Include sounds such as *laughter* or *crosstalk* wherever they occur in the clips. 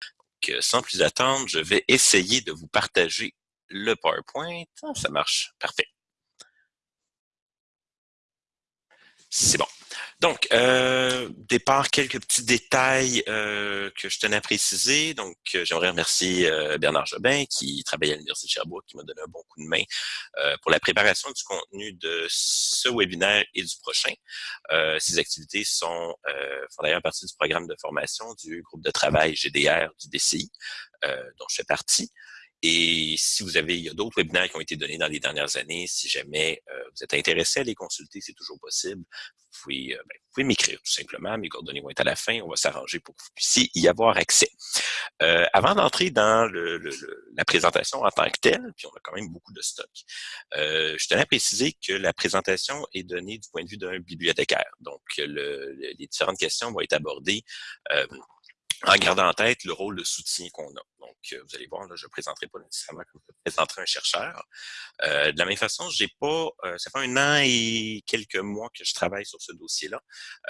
Donc, sans plus attendre, je vais essayer de vous partager le PowerPoint. Ah, ça marche, parfait. C'est bon. Donc, euh, départ, quelques petits détails euh, que je tenais à préciser. Donc, euh, j'aimerais remercier euh, Bernard Jobin qui travaille à l'Université de Sherbrooke, qui m'a donné un bon coup de main pour la préparation du contenu de ce webinaire et du prochain. ces activités font d'ailleurs partie du programme de formation du groupe de travail GDR du DCI, dont je fais partie. Et si vous avez, il y a d'autres webinaires qui ont été donnés dans les dernières années, si jamais euh, vous êtes intéressé à les consulter, c'est toujours possible. Vous pouvez, euh, ben, pouvez m'écrire tout simplement, mes coordonnées vont être à la fin, on va s'arranger pour que vous puissiez y avoir accès. Euh, avant d'entrer dans le, la présentation en tant que telle, puis on a quand même beaucoup de stock, je tenais à préciser que la présentation est donnée du point de vue d'un bibliothécaire. Donc, les différentes questions vont être abordées en gardant en tête le rôle de soutien qu'on a. Donc, euh, vous allez voir, là, je ne présenterai pas nécessairement comme je présenterai un chercheur. Euh, de la même façon, j'ai pas, euh, ça fait un an et quelques mois que je travaille sur ce dossier-là.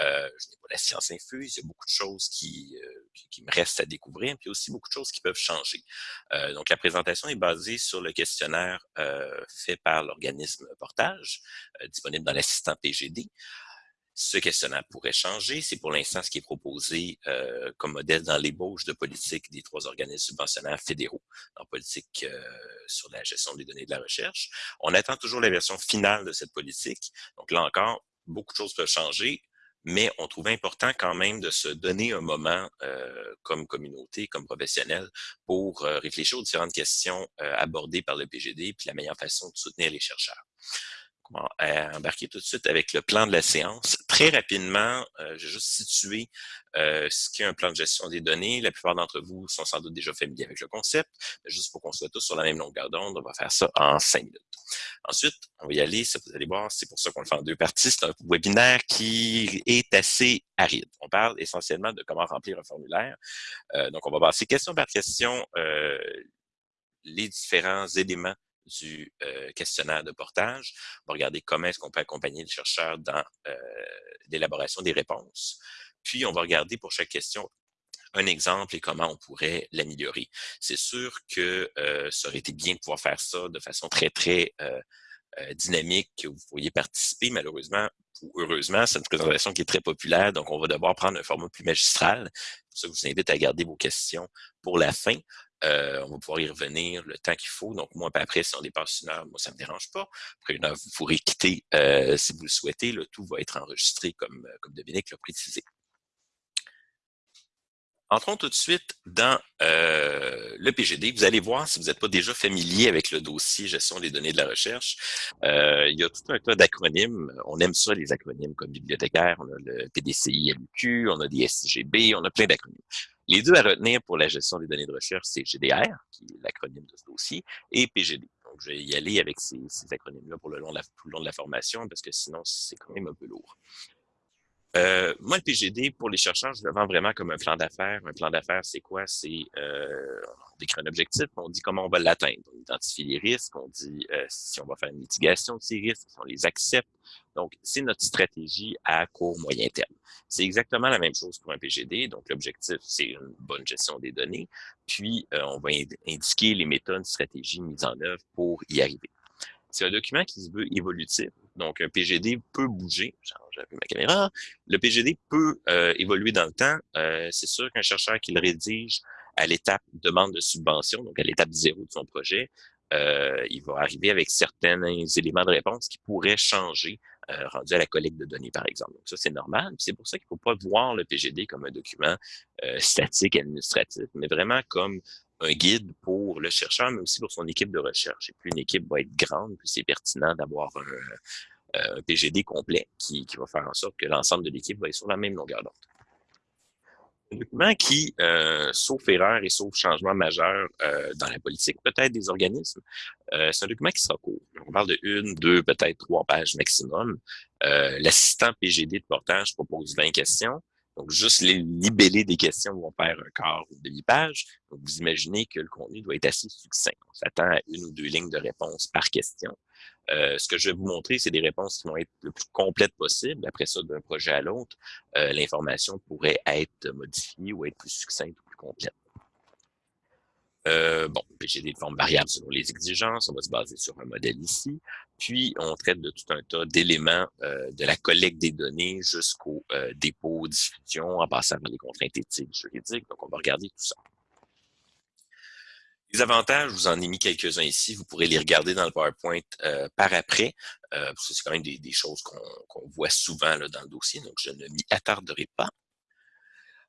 Euh, je n'ai pas la science infuse, il y a beaucoup de choses qui, qui, qui, me restent à découvrir, puis aussi beaucoup de choses qui peuvent changer. donc, la présentation est basée sur le questionnaire fait par l'organisme Portage, disponible dans l'assistant PGD. Ce questionnaire pourrait changer. C'est pour l'instant ce qui est proposé euh, comme modèle dans l'ébauche de politique des trois organismes subventionnaires fédéraux en politique euh, sur la gestion des données de la recherche. On attend toujours la version finale de cette politique. Donc là encore, beaucoup de choses peuvent changer, mais on trouve important quand même de se donner un moment euh, comme communauté, comme professionnel, pour euh, réfléchir aux différentes questions euh, abordées par le PGD, puis la meilleure façon de soutenir les chercheurs embarquer tout de suite avec le plan de la séance. Très rapidement, euh, je vais juste situer euh, ce qu'est un plan de gestion des données. La plupart d'entre vous sont sans doute déjà familiers avec le concept, mais juste pour qu'on soit tous sur la même longueur d'onde, on va faire ça en cinq minutes. Ensuite, on va y aller, ça, vous allez voir, c'est pour ça qu'on le fait en deux parties. C'est un webinaire qui est assez aride. On parle essentiellement de comment remplir un formulaire. Euh, donc, on va passer question par question euh, les différents éléments du euh, questionnaire de portage. On va regarder comment est-ce qu'on peut accompagner le chercheur dans euh, l'élaboration des réponses. Puis, on va regarder pour chaque question un exemple et comment on pourrait l'améliorer. C'est sûr que euh, ça aurait été bien de pouvoir faire ça de façon très, très euh, dynamique, que vous pourriez participer. Malheureusement, ou heureusement, c'est une présentation qui est très populaire, donc on va devoir prendre un format plus magistral. C'est pour ça que je vous invite à garder vos questions pour la fin. Euh, on va pouvoir y revenir le temps qu'il faut. Donc, moi, après, si on dépasse une heure, moi, ça ne me dérange pas. Après une heure, vous pourrez quitter euh, si vous le souhaitez. Le tout va être enregistré comme, euh, comme Dominique l'a précisé. Entrons tout de suite dans euh, le PGD. Vous allez voir, si vous n'êtes pas déjà familier avec le dossier gestion des données de la recherche, euh, il y a tout un tas d'acronymes. On aime ça, les acronymes comme bibliothécaire. On a le PDCI, LUQ, on a des SIGB, on a plein d'acronymes. Les deux à retenir pour la gestion des données de recherche, c'est GDR, qui est l'acronyme de ce dossier, et PGD. Donc, je vais y aller avec ces, acronymes-là pour tout le long de la formation, parce que sinon, c'est quand même un peu lourd. Euh, moi, le PGD, pour les chercheurs, je le vends vraiment comme un plan d'affaires. Un plan d'affaires, c'est quoi? C'est euh, on décrit un objectif, on dit comment on va l'atteindre. On identifie les risques, on dit euh, si on va faire une mitigation de ces risques, si on les accepte. Donc, c'est notre stratégie à court, moyen terme. C'est exactement la même chose pour un PGD. Donc, l'objectif, c'est une bonne gestion des données. Puis, euh, on va indiquer les méthodes, stratégies mises en œuvre pour y arriver. C'est un document qui se veut évolutif. Donc, un PGD peut bouger. J'ai ma caméra. Le PGD peut euh, évoluer dans le temps. Euh, c'est sûr qu'un chercheur qui le rédige à l'étape demande de subvention, donc à l'étape zéro de son projet, euh, il va arriver avec certains éléments de réponse qui pourraient changer euh, rendu à la collecte de données, par exemple. Donc ça, c'est normal. C'est pour ça qu'il ne faut pas voir le PGD comme un document euh, statique administratif, mais vraiment comme un guide pour le chercheur, mais aussi pour son équipe de recherche. Et plus une équipe va être grande, plus c'est pertinent d'avoir un, euh, un, PGD complet qui, qui, va faire en sorte que l'ensemble de l'équipe va être sur la même longueur d'onde. Un document qui, euh, sauf erreur et sauf changement majeur euh, dans la politique, peut-être des organismes, euh, c'est un document qui sera court. On parle de une, deux, peut-être trois pages maximum. Euh, l'assistant PGD de portage propose 20 questions. Donc, juste les libeller des questions vont faire un quart ou demi-page. Donc, vous imaginez que le contenu doit être assez succinct. On s'attend à une ou deux lignes de réponse par question. Euh, ce que je vais vous montrer, c'est des réponses qui vont être le plus complètes possible. Après ça, d'un projet à l'autre, euh, l'information pourrait être modifiée ou être plus succincte ou plus complète. Euh, bon, PGD de forme variable selon les exigences, on va se baser sur un modèle ici. Puis, on traite de tout un tas d'éléments euh, de la collecte des données jusqu'au euh, dépôt, diffusion, en passant par les contraintes éthiques, juridiques. Donc, on va regarder tout ça. Les avantages, je vous en ai mis quelques-uns ici. Vous pourrez les regarder dans le PowerPoint euh, par après. Euh, parce que c'est quand même des, choses qu'on voit souvent là, dans le dossier, donc je ne m'y attarderai pas.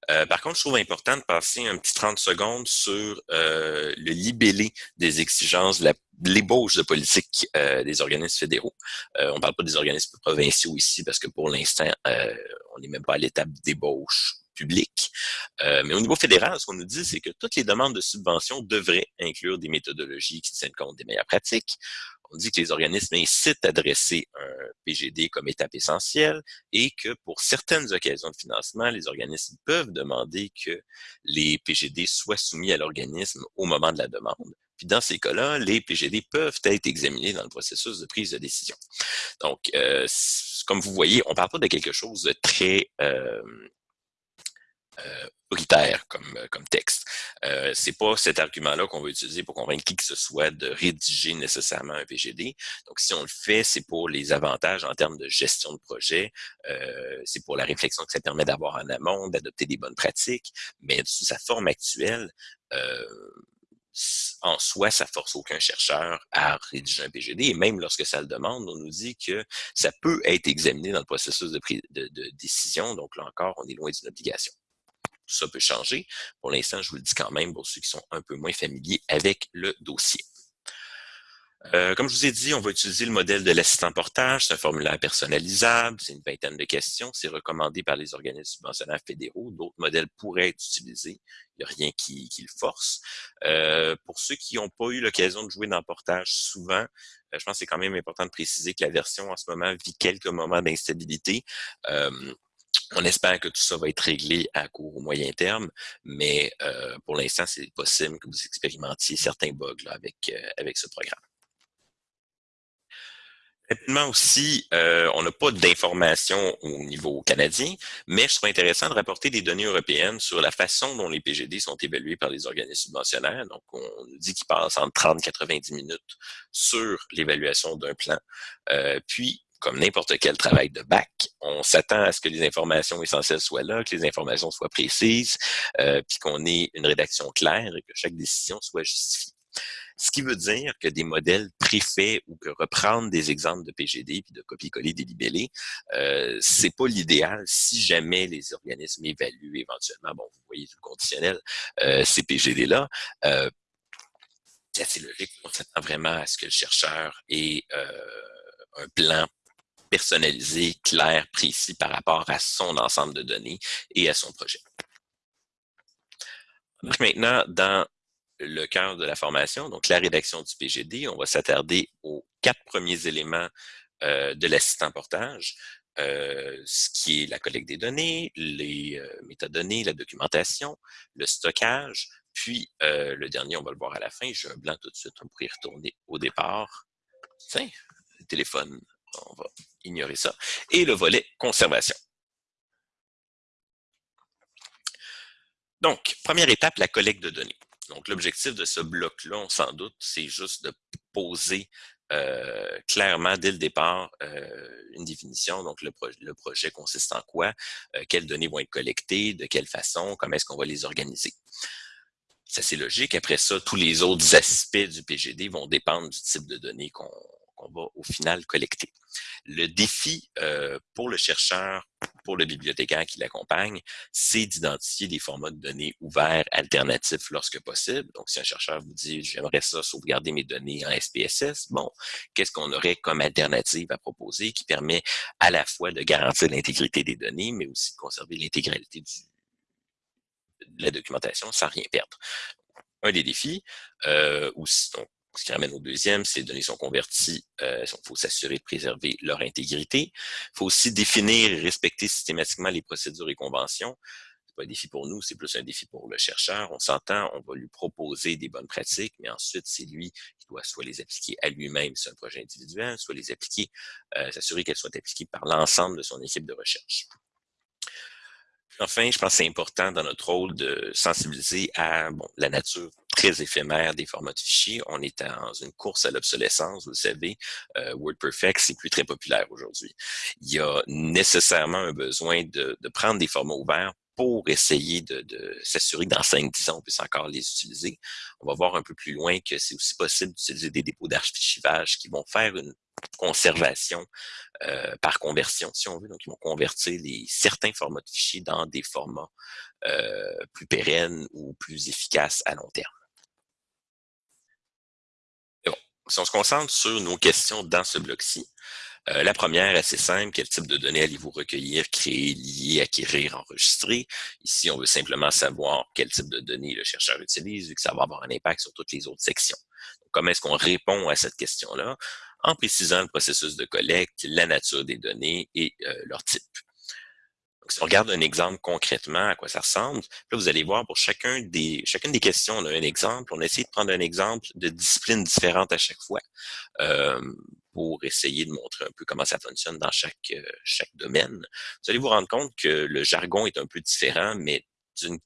Euh, par contre, je trouve important de passer un petit 30 secondes sur euh, le libellé des exigences, l'ébauche de politique euh, des organismes fédéraux. on ne parle pas des organismes provinciaux ici parce que pour l'instant, on n'est même pas à l'étape d'ébauche publique. mais au niveau fédéral, ce qu'on nous dit, c'est que toutes les demandes de subvention devraient inclure des méthodologies qui tiennent compte des meilleures pratiques on dit que les organismes incitent à dresser un PGD comme étape essentielle et que pour certaines occasions de financement, les organismes peuvent demander que les PGD soient soumis à l'organisme au moment de la demande. Puis dans ces cas-là, les PGD peuvent être examinés dans le processus de prise de décision. Donc, euh, comme vous voyez, on ne parle pas de quelque chose de très euh, euh, autoritaire comme, euh, comme texte. Euh, c'est pas cet argument-là qu'on va utiliser pour convaincre qui que ce soit de rédiger nécessairement un PGD. Donc, si on le fait, c'est pour les avantages en termes de gestion de projet, euh, c'est pour la réflexion que ça permet d'avoir en amont, d'adopter des bonnes pratiques, mais sous sa forme actuelle, en soi, ça force aucun chercheur à rédiger un PGD. Et même lorsque ça le demande, on nous dit que ça peut être examiné dans le processus de, de, de décision. Donc là encore, on est loin d'une obligation ça peut changer. Pour l'instant, je vous le dis quand même pour ceux qui sont un peu moins familiers avec le dossier. Euh, comme je vous ai dit, on va utiliser le modèle de l'assistant portage. C'est un formulaire personnalisable, c'est une vingtaine de questions. C'est recommandé par les organismes subventionnaires fédéraux. D'autres modèles pourraient être utilisés. Il n'y a rien qui, le force. Euh, pour ceux qui n'ont pas eu l'occasion de jouer dans portage souvent, euh, je pense que c'est quand même important de préciser que la version en ce moment vit quelques moments d'instabilité. On espère que tout ça va être réglé à court ou moyen terme, mais euh, pour l'instant, c'est possible que vous expérimentiez certains bugs avec, euh, avec ce programme. Rapidement aussi, euh, on n'a pas d'informations au niveau canadien, mais je trouve intéressant de rapporter des données européennes sur la façon dont les PGD sont évalués par les organismes subventionnaires. Donc, on nous dit qu'ils passent entre 30 et 90 minutes sur l'évaluation d'un plan. puis, comme n'importe quel travail de bac, on s'attend à ce que les informations essentielles soient là, que les informations soient précises, euh, puis qu'on ait une rédaction claire et que chaque décision soit justifiée. Ce qui veut dire que des modèles préfaits ou que reprendre des exemples de PGD puis de copier-coller des libellés, euh, c'est pas l'idéal si jamais les organismes évaluent éventuellement, bon, vous voyez tout le conditionnel, euh, ces PGD-là. Euh, c'est logique, on s'attend vraiment à ce que le chercheur ait euh, un plan personnalisé, clair, précis par rapport à son ensemble de données et à son projet. Donc maintenant, dans le cœur de la formation, donc la rédaction du PGD, on va s'attarder aux quatre premiers éléments euh, de l'assistant portage, euh, ce qui est la collecte des données, les euh, métadonnées, la documentation, le stockage, puis le dernier, on va le voir à la fin, j'ai un blanc tout de suite, on pourrait y retourner au départ. Tiens, le téléphone, on va ignorer ça, et le volet conservation. Donc, première étape, la collecte de données. Donc, l'objectif de ce bloc-là, on s'en doute, c'est juste de poser euh, clairement dès le départ euh, une définition. Donc, le, projet consiste en quoi, euh, quelles données vont être collectées, de quelle façon, comment est-ce qu'on va les organiser? C'est assez logique. Après ça, tous les autres aspects du PGD vont dépendre du type de données qu'on qu'on va au final collecter. Le défi euh, pour le chercheur, pour le bibliothécaire qui l'accompagne, c'est d'identifier des formats de données ouverts alternatifs lorsque possible. Donc, si un chercheur vous dit « j'aimerais ça sauvegarder mes données en SPSS », bon, qu'est-ce qu'on aurait comme alternative à proposer qui permet à la fois de garantir l'intégrité des données, mais aussi de conserver l'intégralité de la documentation sans rien perdre. Un des défis, euh, aussi, donc, ce qui ramène au deuxième, ces données sont converties, euh, il faut s'assurer de préserver leur intégrité. Il faut aussi définir et respecter systématiquement les procédures et conventions. C'est pas un défi pour nous, c'est plus un défi pour le chercheur. On s'entend, on va lui proposer des bonnes pratiques, mais ensuite, c'est lui qui doit soit les appliquer à lui-même, c'est un projet individuel, soit les appliquer, euh, s'assurer qu'elles soient appliquées par l'ensemble de son équipe de recherche. Enfin, je pense que c'est important dans notre rôle de sensibiliser à la nature très éphémère des formats de fichiers. On est dans une course à l'obsolescence, vous le savez. Euh, WordPerfect, c'est plus très populaire aujourd'hui. Il y a nécessairement un besoin de, de prendre des formats ouverts pour essayer de, s'assurer que dans 5-10 ans, on puisse encore les utiliser. On va voir un peu plus loin que c'est aussi possible d'utiliser des dépôts d'archivage qui vont faire une conservation euh, par conversion, si on veut. Donc, ils vont convertir les, certains formats de fichiers dans des formats euh, plus pérennes ou plus efficaces à long terme. bon, si on se concentre sur nos questions dans ce bloc-ci, euh, la première, assez simple, quel type de données allez-vous recueillir, créer, lier, acquérir, enregistrer? Ici, on veut simplement savoir quel type de données le chercheur utilise, vu que ça va avoir un impact sur toutes les autres sections. Donc, comment est-ce qu'on répond à cette question-là? En précisant le processus de collecte, la nature des données et euh, leur type. Donc, si on regarde un exemple concrètement à quoi ça ressemble, là, vous allez voir pour chacune des questions, on a un exemple. On a essayé de prendre un exemple de disciplines différentes à chaque fois. Euh, pour essayer de montrer un peu comment ça fonctionne dans chaque, euh, chaque domaine. Vous allez vous rendre compte que le jargon est un peu différent, mais d'une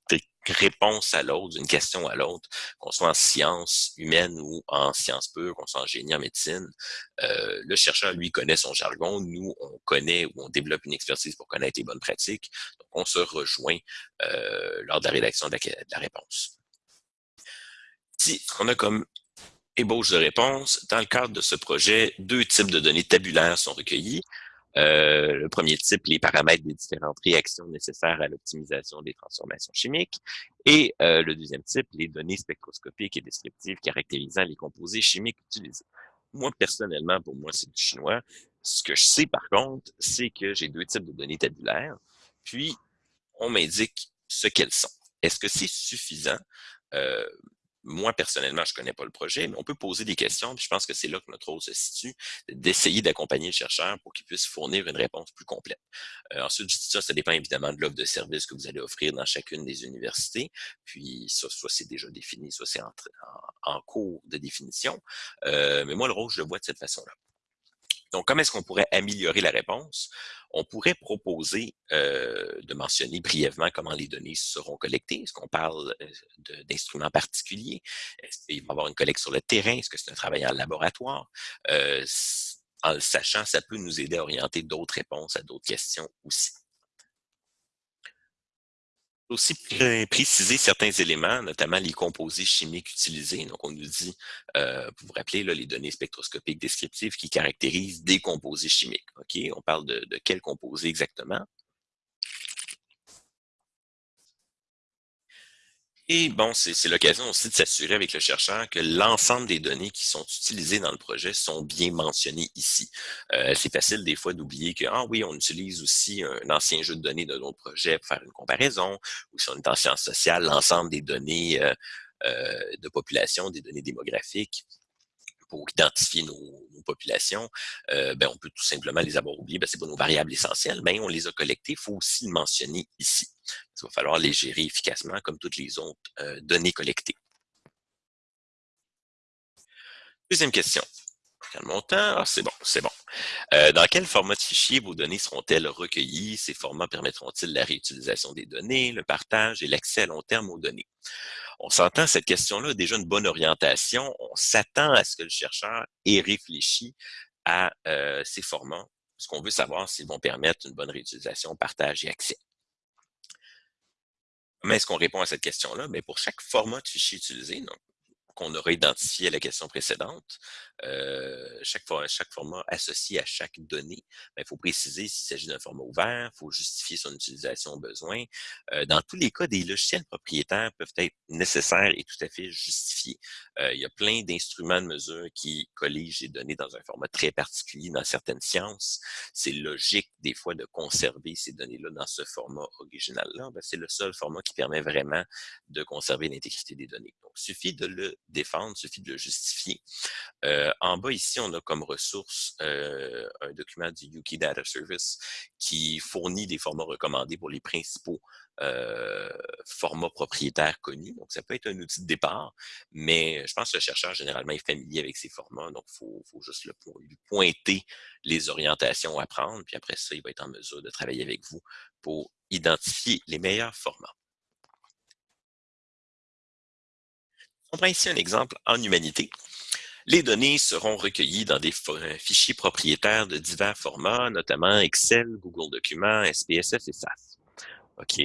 réponse à l'autre, d'une question à l'autre, qu'on soit en sciences humaines ou en sciences pures, qu'on soit en génie, en médecine, euh, le chercheur, lui, connaît son jargon. Nous, on connaît ou on développe une expertise pour connaître les bonnes pratiques. Donc, on se rejoint euh, lors de la rédaction de la, de la réponse. Si on a comme ébauche de réponse. Dans le cadre de ce projet, deux types de données tabulaires sont recueillis. Euh, le premier type, les paramètres des différentes réactions nécessaires à l'optimisation des transformations chimiques. Et euh, le deuxième type, les données spectroscopiques et descriptives caractérisant les composés chimiques utilisés. Moi, personnellement, pour moi, c'est du chinois. Ce que je sais, par contre, c'est que j'ai deux types de données tabulaires. Puis, on m'indique ce qu'elles sont. Est-ce que c'est suffisant? Euh, moi, personnellement, je connais pas le projet, mais on peut poser des questions, puis je pense que c'est là que notre rôle se situe, d'essayer d'accompagner le chercheur pour qu'il puisse fournir une réponse plus complète. Euh, ensuite, je dis ça, ça dépend évidemment de l'offre de service que vous allez offrir dans chacune des universités, puis ça, soit c'est déjà défini, soit c'est en, en, cours de définition, euh, mais moi, le rôle, je le vois de cette façon-là. Donc, comment est-ce qu'on pourrait améliorer la réponse? On pourrait proposer euh, de mentionner brièvement comment les données seront collectées. Est-ce qu'on parle euh, d'instruments particuliers? Est-ce qu'il va y avoir une collecte sur le terrain? Est-ce que c'est un travail en laboratoire? Euh, en le sachant, ça peut nous aider à orienter d'autres réponses à d'autres questions aussi aussi préciser certains éléments, notamment les composés chimiques utilisés. Donc, on nous dit, euh, vous rappeler, là, les données spectroscopiques descriptives qui caractérisent des composés chimiques. On parle de, de quels composés exactement? Et bon, c'est l'occasion aussi de s'assurer avec le chercheur que l'ensemble des données qui sont utilisées dans le projet sont bien mentionnées ici. Euh, c'est facile des fois d'oublier que, ah oui, on utilise aussi un ancien jeu de données de notre projet pour faire une comparaison, ou si on est en sciences sociales, l'ensemble des données euh, euh, de population, des données démographiques pour identifier nos, populations, euh, ben, on peut tout simplement les avoir oubliés. Ben, c'est pas nos variables essentielles, mais on les a collectées. Il faut aussi le mentionner ici. Il va falloir les gérer efficacement comme toutes les autres euh, données collectées. Deuxième question. Quel montant? Ah, c'est bon, c'est bon. Euh, dans quel format de fichier vos données seront-elles recueillies? Ces formats permettront-ils la réutilisation des données, le partage et l'accès à long terme aux données? on s'entend, cette question-là a déjà une bonne orientation. On s'attend à ce que le chercheur ait réfléchi à euh, ces formats. Ce qu'on veut savoir, s'ils vont permettre une bonne réutilisation, partage et accès. Comment est-ce qu'on répond à cette question-là? Mais ben, pour chaque format de fichier utilisé, donc qu'on aura identifié à la question précédente, euh, chaque, chaque format associé à chaque donnée, ben, il faut préciser s'il s'agit d'un format ouvert, il faut justifier son utilisation au besoin. Euh, dans tous les cas, des logiciels propriétaires peuvent être nécessaires et tout à fait justifiés. Euh, il y a plein d'instruments de mesure qui colligent les données dans un format très particulier dans certaines sciences. C'est logique des fois de conserver ces données-là dans ce format original-là. Ben, c'est le seul format qui permet vraiment de conserver l'intégrité des données. Donc, il suffit de le défendre, il suffit de le justifier. Euh, en bas, ici, on a comme ressource euh, un document du Yuki Data Service qui fournit des formats recommandés pour les principaux euh, formats propriétaires connus. Donc, ça peut être un outil de départ, mais je pense que le chercheur, généralement, est familier avec ces formats. Donc, il faut, faut, juste lui pointer les orientations à prendre. Puis après ça, il va être en mesure de travailler avec vous pour identifier les meilleurs formats. On prend ici un exemple en humanité. Les données seront recueillies dans des fichiers propriétaires de divers formats, notamment Excel, Google Documents, SPSS et SAS. OK?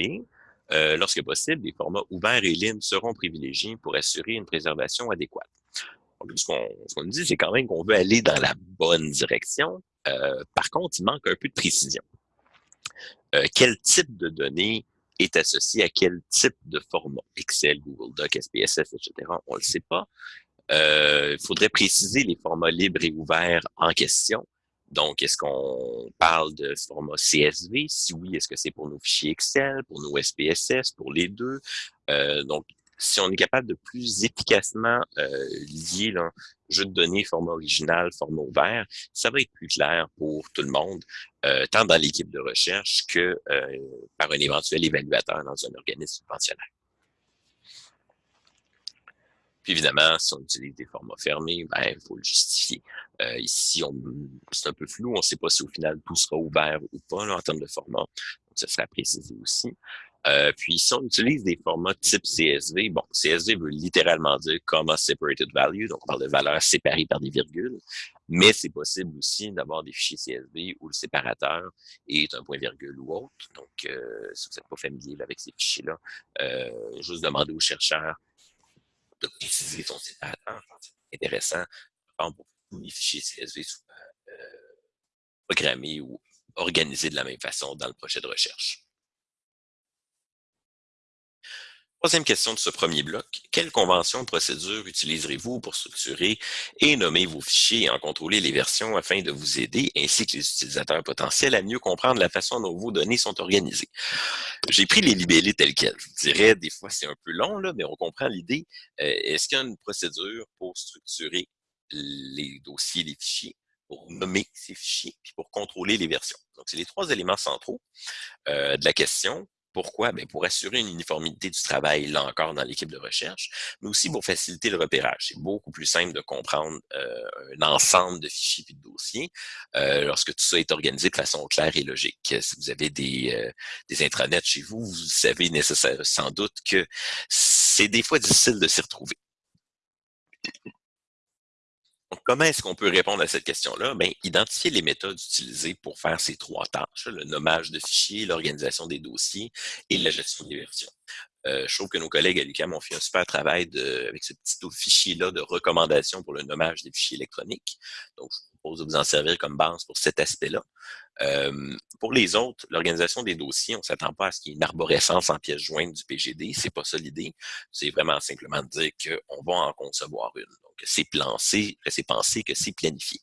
Euh, lorsque possible, des formats ouverts et libres seront privilégiés pour assurer une préservation adéquate. ce qu'on nous dit, c'est quand même qu'on veut aller dans la bonne direction. Euh, par contre, il manque un peu de précision. Euh, quel type de données est associé à quel type de format? Excel, Google Doc, SPSS, etc. On ne le sait pas. Il faudrait préciser les formats libres et ouverts en question. Donc, est-ce qu'on parle de format CSV? Si oui, est-ce que c'est pour nos fichiers Excel, pour nos SPSS, pour les deux? Euh, donc, si on est capable de plus efficacement euh, lier là, jeu de données, format original, format ouvert, ça va être plus clair pour tout le monde, euh, tant dans l'équipe de recherche que euh, par un éventuel évaluateur dans un organisme subventionnaire. Puis évidemment, si on utilise des formats fermés, ben, il faut le justifier. Euh, ici, c'est un peu flou. On ne sait pas si au final tout sera ouvert ou pas en termes de format. Donc, ça sera précisé aussi. Euh, puis, si on utilise des formats type CSV, bon, CSV veut littéralement dire Comma Separated Value, donc on parle de valeurs séparées par des virgules, mais c'est possible aussi d'avoir des fichiers CSV où le séparateur est un point-virgule ou autre. Donc, euh, si vous n'êtes pas familier avec ces fichiers-là, euh, juste demander aux chercheurs de préciser son séparateur. C'est intéressant pour tous les fichiers CSV euh, programmés ou organisés de la même façon dans le projet de recherche. Troisième question de ce premier bloc. Quelle convention ou procédure utiliserez-vous pour structurer et nommer vos fichiers et en contrôler les versions afin de vous aider, ainsi que les utilisateurs potentiels, à mieux comprendre la façon dont vos données sont organisées? J'ai pris les libellés tels quels. Je vous dirais, des fois, c'est un peu long, là, mais on comprend l'idée. Euh, est-ce qu'il y a une procédure pour structurer les dossiers, les fichiers, pour nommer ces fichiers, puis pour contrôler les versions? Donc, c'est les trois éléments centraux euh, de la question. Pourquoi? Bien, pour assurer une uniformité du travail, là encore, dans l'équipe de recherche, mais aussi pour faciliter le repérage. C'est beaucoup plus simple de comprendre euh, un ensemble de fichiers et de dossiers euh, lorsque tout ça est organisé de façon claire et logique. Si vous avez des, euh, des intranets chez vous, vous savez nécessaire, sans doute que c'est des fois difficile de s'y retrouver. Donc, comment est-ce qu'on peut répondre à cette question-là? Bien, identifier les méthodes utilisées pour faire ces trois tâches, le nommage de fichiers, l'organisation des dossiers et la gestion des versions. Euh, je trouve que nos collègues à l'UQAM ont fait un super travail de, avec ce petit fichier-là de recommandation pour le nommage des fichiers électroniques. Donc, je vous propose de vous en servir comme base pour cet aspect-là. Euh, pour les autres, l'organisation des dossiers, on ne s'attend pas à ce qu'il y ait une arborescence en pièces jointes du PGD. C'est pas ça l'idée. C'est vraiment simplement de dire qu'on va en concevoir une. Donc, c'est pensé, c'est pensé que c'est planifié.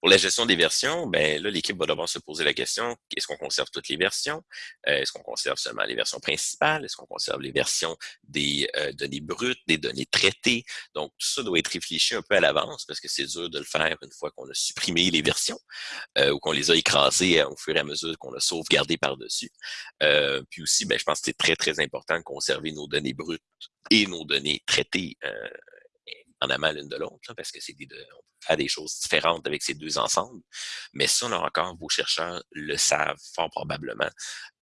Pour la gestion des versions, ben là, l'équipe va devoir se poser la question, est-ce qu'on conserve toutes les versions? Euh, est-ce qu'on conserve seulement les versions principales? Est-ce qu'on conserve les versions des euh, données brutes, des données traitées? Donc, tout ça doit être réfléchi un peu à l'avance parce que c'est dur de le faire une fois qu'on a supprimé les versions euh, ou qu'on les a écrasées au fur et à mesure qu'on a sauvegardé par-dessus. puis aussi, ben, je pense que c'est très, très important de conserver nos données brutes et nos données traitées en amont l'une de l'autre, parce que c'est des, on peut faire des choses différentes avec ces deux ensembles. Mais ça, là encore, vos chercheurs le savent fort probablement.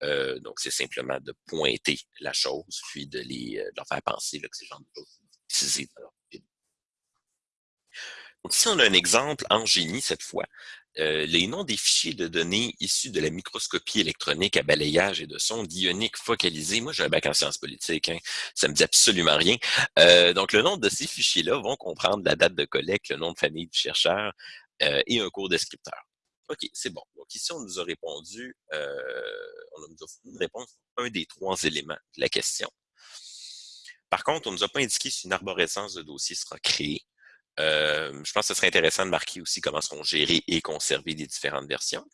Euh, donc, c'est simplement de pointer la chose, puis de, les, euh, de leur faire penser là, que ces genre de choses donc, ici, on a un exemple en génie cette fois. Euh, les noms des fichiers de données issus de la microscopie électronique à balayage et de sondes ioniques focalisées. Moi, j'ai un bac en sciences politiques, hein, ça me dit absolument rien. Euh, donc, le nom de ces fichiers-là vont comprendre la date de collecte, le nom de famille du chercheur euh, et un cours descripteur. OK, c'est bon. Donc, ici, on nous a répondu, on nous a fourni une réponse un des trois éléments de la question. Par contre, on ne nous a pas indiqué si une arborescence de dossier sera créée. Euh, je pense que ce serait intéressant de marquer aussi comment seront gérées et conserver les différentes versions.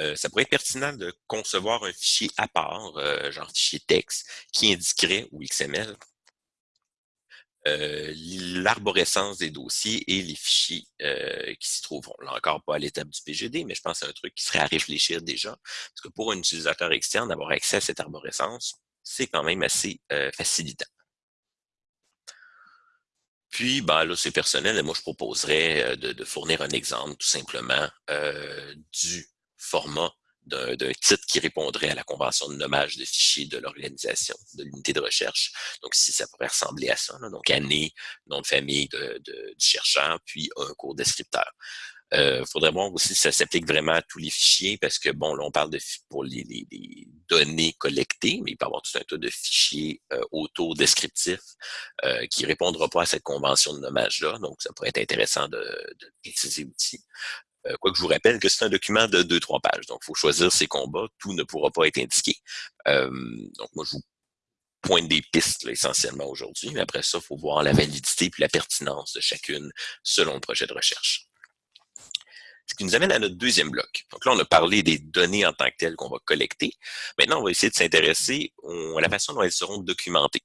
Euh, ça pourrait être pertinent de concevoir un fichier à part, euh, genre fichier texte, qui indiquerait, ou XML, l'arborescence des dossiers et les fichiers qui s'y trouveront. Là encore, pas à l'étape du PGD, mais je pense que c'est un truc qui serait à réfléchir déjà. Parce que pour un utilisateur externe, d'avoir accès à cette arborescence, c'est quand même assez facilitant. Puis, ben, là, c'est personnel, et moi, je proposerais euh, de, fournir un exemple, tout simplement, euh, du format d'un titre qui répondrait à la convention de nommage de fichiers de l'organisation, de l'unité de recherche. Donc, si ça pourrait ressembler à ça, donc année, nom de famille de, du chercheur, puis un cours descripteur. Il euh, faudrait voir aussi si ça s'applique vraiment à tous les fichiers, parce que, bon, là, on parle de pour les, données collectées, mais il peut y avoir tout un tas de fichiers euh, auto-descriptifs euh, qui ne répondront pas à cette convention de nommage-là. Donc, ça pourrait être intéressant de, de préciser aussi. Euh, quoique je vous rappelle que c'est un document de 2-3 pages. Donc, il faut choisir ses combats. Tout ne pourra pas être indiqué. Euh, donc, moi, je vous pointe des pistes essentiellement aujourd'hui. Mais après ça, il faut voir la validité puis la pertinence de chacune selon le projet de recherche. Ce qui nous amène à notre deuxième bloc. Donc là, on a parlé des données en tant que telles qu'on va collecter. Maintenant, on va essayer de s'intéresser à la façon dont elles seront documentées.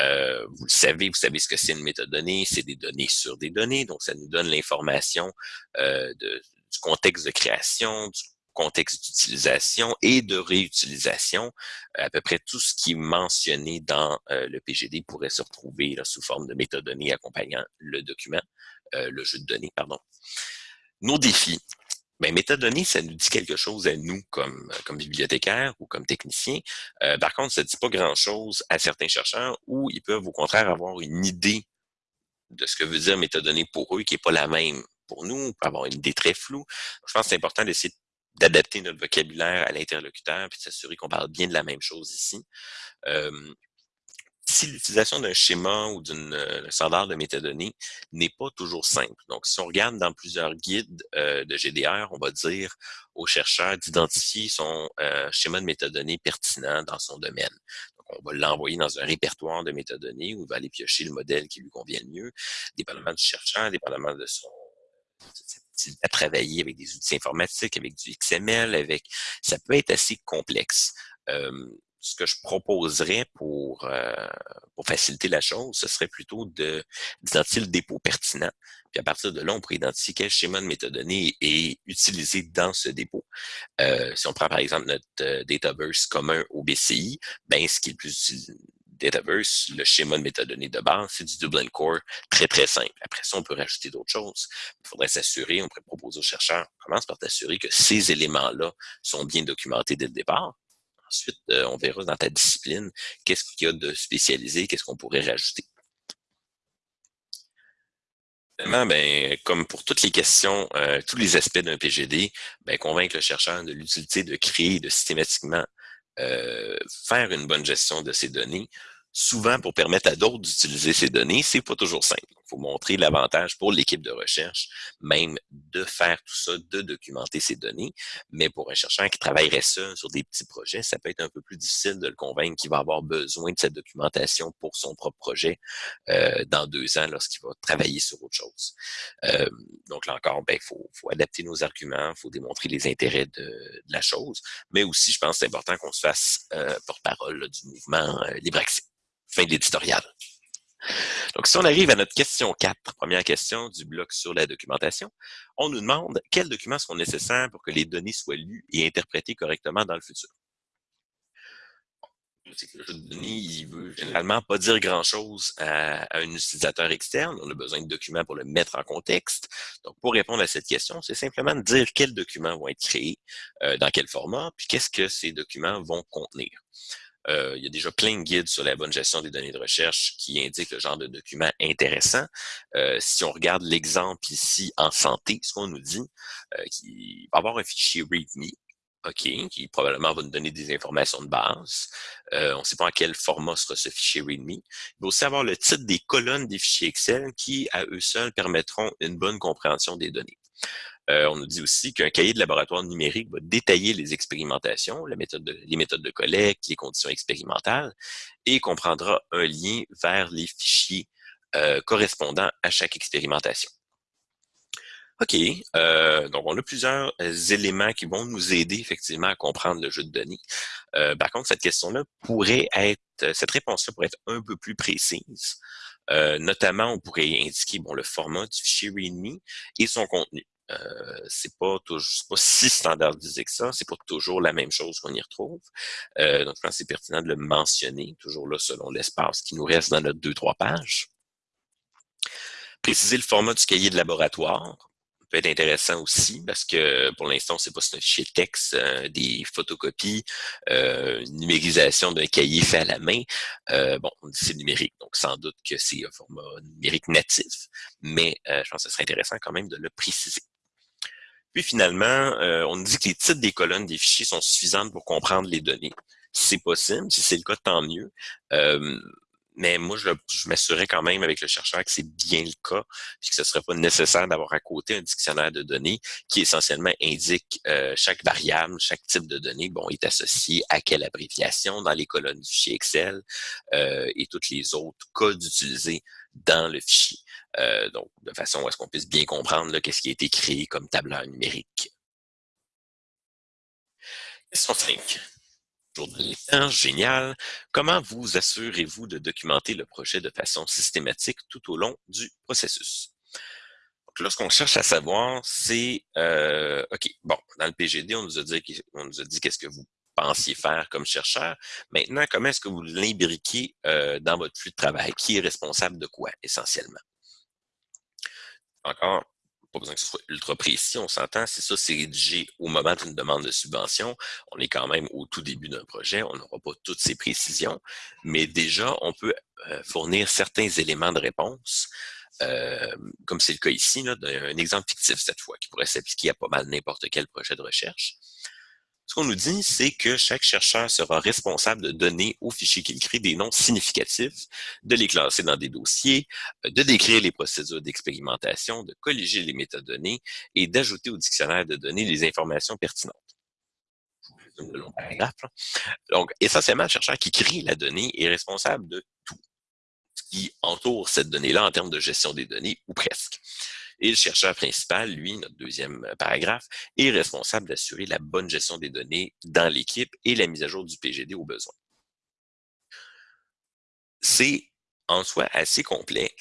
Euh, vous le savez, vous savez ce que c'est une métadonnée, c'est des données sur des données, donc ça nous donne l'information euh, du contexte de création, du contexte d'utilisation et de réutilisation. À peu près tout ce qui est mentionné dans euh, le PGD pourrait se retrouver là, sous forme de métadonnées accompagnant le document, euh, le jeu de données, pardon. Nos défis. Ben, métadonnées, ça nous dit quelque chose à nous comme, bibliothécaires ou comme techniciens. Euh, par contre, ça ne dit pas grand-chose à certains chercheurs où ils peuvent au contraire avoir une idée de ce que veut dire métadonnées pour eux qui n'est pas la même pour nous, avoir une idée très floue. Je pense que c'est important d'essayer d'adapter notre vocabulaire à l'interlocuteur puis de s'assurer qu'on parle bien de la même chose ici. Euh, si l'utilisation d'un schéma ou d'un euh, standard de métadonnées n'est pas toujours simple. Donc, si on regarde dans plusieurs guides euh, de GDR, on va dire aux chercheurs d'identifier son euh, schéma de métadonnées pertinent dans son domaine. Donc, on va l'envoyer dans un répertoire de métadonnées où il va aller piocher le modèle qui lui convient le mieux, dépendamment du chercheur, dépendamment de son à travailler avec des outils informatiques, avec du XML, avec ça peut être assez complexe. Ce que je proposerais pour, euh, pour faciliter la chose, ce serait plutôt d'identifier le dépôt pertinent. Puis à partir de là, on pourrait identifier quel schéma de métadonnées est utilisé dans ce dépôt. Euh, si on prend par exemple notre euh, Dataverse commun au BCI, ben ce qui est le plus Dataverse, le schéma de métadonnées de base, c'est du Dublin Core très, très simple. Après ça, on peut rajouter d'autres choses. Il faudrait s'assurer, on pourrait proposer aux chercheurs, commence par t'assurer que ces éléments-là sont bien documentés dès le départ. Ensuite, euh, on verra dans ta discipline qu'est-ce qu'il y a de spécialisé, qu'est-ce qu'on pourrait rajouter. Ben, comme pour toutes les questions, euh, tous les aspects d'un PGD, ben, convaincre le chercheur de l'utilité de créer, de systématiquement euh, faire une bonne gestion de ces données, souvent pour permettre à d'autres d'utiliser ces données, c'est pas toujours simple. Montrer l'avantage pour l'équipe de recherche, même de faire tout ça, de documenter ces données. Mais pour un chercheur qui travaillerait seul sur des petits projets, ça peut être un peu plus difficile de le convaincre qu'il va avoir besoin de cette documentation pour son propre projet euh, dans deux ans lorsqu'il va travailler sur autre chose. Euh, donc là encore, ben, il faut, faut, adapter nos arguments, il faut démontrer les intérêts de, la chose, mais aussi, je pense, c'est important qu'on se fasse euh, porte-parole du mouvement libre accès. Fin de l'éditorial. Donc, si on arrive à notre question 4, première question du bloc sur la documentation, on nous demande quels documents sont nécessaires pour que les données soient lues et interprétées correctement dans le futur. Le de données, il veut généralement pas dire grand-chose à, un utilisateur externe. On a besoin de documents pour le mettre en contexte. Donc, pour répondre à cette question, c'est simplement de dire quels documents vont être créés, euh, dans quel format, puis qu'est-ce que ces documents vont contenir. Euh, il y a déjà plein de guides sur la bonne gestion des données de recherche qui indiquent le genre de documents intéressants. Euh, si on regarde l'exemple ici en santé, ce qu'on nous dit, euh, va avoir un fichier README, OK, qui probablement va nous donner des informations de base. on ne sait pas en quel format sera ce fichier README. Il va aussi avoir le titre des colonnes des fichiers Excel qui, à eux seuls, permettront une bonne compréhension des données. Euh, on nous dit aussi qu'un cahier de laboratoire numérique va détailler les expérimentations, les méthodes de collecte, les conditions expérimentales, et comprendra un lien vers les fichiers euh, correspondant à chaque expérimentation. OK, euh, donc on a plusieurs éléments qui vont nous aider effectivement à comprendre le jeu de données. par contre, cette question-là pourrait être, cette réponse-là pourrait être un peu plus précise. notamment, on pourrait indiquer bon, le format du fichier README et son contenu. Euh, c'est pas si standardisé que ça, c'est pas toujours la même chose qu'on y retrouve. Euh, donc, je pense que c'est pertinent de le mentionner, toujours là selon l'espace qui nous reste dans notre deux, trois pages. Préciser le format du cahier de laboratoire. peut être intéressant aussi parce que pour l'instant, c'est pas un fichier texte, euh, des photocopies, euh, numérisation d'un cahier fait à la main. Euh, bon, c'est numérique, donc sans doute que c'est un format numérique natif, mais je pense que ce serait intéressant quand même de le préciser. Puis finalement, on nous dit que les titres des colonnes des fichiers sont suffisantes pour comprendre les données. C'est possible, si c'est le cas, tant mieux. Mais moi, je, m'assurerais quand même avec le chercheur que c'est bien le cas, puis que ce ne serait pas nécessaire d'avoir à côté un dictionnaire de données qui essentiellement indique euh, chaque variable, chaque type de données, bon, est associé à quelle abréviation dans les colonnes du fichier Excel euh, et tous les autres codes utilisés dans le fichier. Euh, donc, de façon à ce qu'on puisse bien comprendre qu'est-ce qui a été créé comme tableur numérique. Question 5 génial. Comment vous assurez-vous de documenter le projet de façon systématique tout au long du processus? Donc là, ce qu'on cherche à savoir, c'est, euh, OK, bon, dans le PGD, on nous a dit, on nous a dit qu'est-ce que vous pensiez faire comme chercheur. Maintenant, comment est-ce que vous l'imbriquez euh, dans votre flux de travail? Qui est responsable de quoi, essentiellement? Encore, pas besoin que ce soit ultra précis, on s'entend, c'est ça, c'est rédigé au moment d'une demande de subvention. On est quand même au tout début d'un projet, on n'aura pas toutes ces précisions, mais déjà, on peut euh, fournir certains éléments de réponse, euh, comme c'est le cas ici, là, un exemple fictif cette fois, qui pourrait s'appliquer à pas mal n'importe quel projet de recherche. Ce qu'on nous dit, c'est que chaque chercheur sera responsable de donner aux fichiers qu'il crée des noms significatifs, de les classer dans des dossiers, euh, de décrire les procédures d'expérimentation, de colléger les métadonnées et d'ajouter au dictionnaire de données les informations pertinentes. Donc, essentiellement, le chercheur qui crée la donnée est responsable de tout ce qui entoure cette donnée-là en termes de gestion des données, ou presque. Et le chercheur principal, lui, notre deuxième euh, paragraphe, est responsable d'assurer la bonne gestion des données dans l'équipe et la mise à jour du PGD au besoin. C'est en soi assez complet.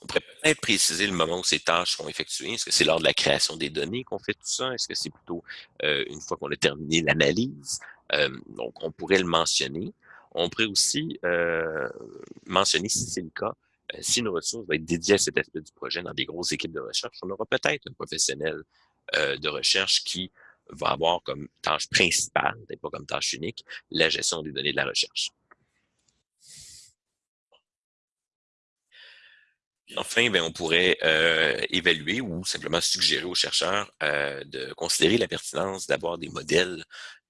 On pourrait peut-être préciser le moment où ces tâches seront effectuées. Est-ce que c'est lors de la création des données qu'on fait tout ça? Est-ce que c'est plutôt euh, une fois qu'on a terminé l'analyse? Euh, donc, on pourrait le mentionner. On pourrait aussi mentionner, si c'est le cas, si une ressource va être dédiée à cet aspect du projet dans des grosses équipes de recherche, on aura peut-être un professionnel euh, de recherche qui va avoir comme tâche principale, peut-être pas comme tâche unique, la gestion des données de la recherche. Enfin, ben, on pourrait euh, évaluer ou simplement suggérer aux chercheurs euh, de considérer la pertinence d'avoir des modèles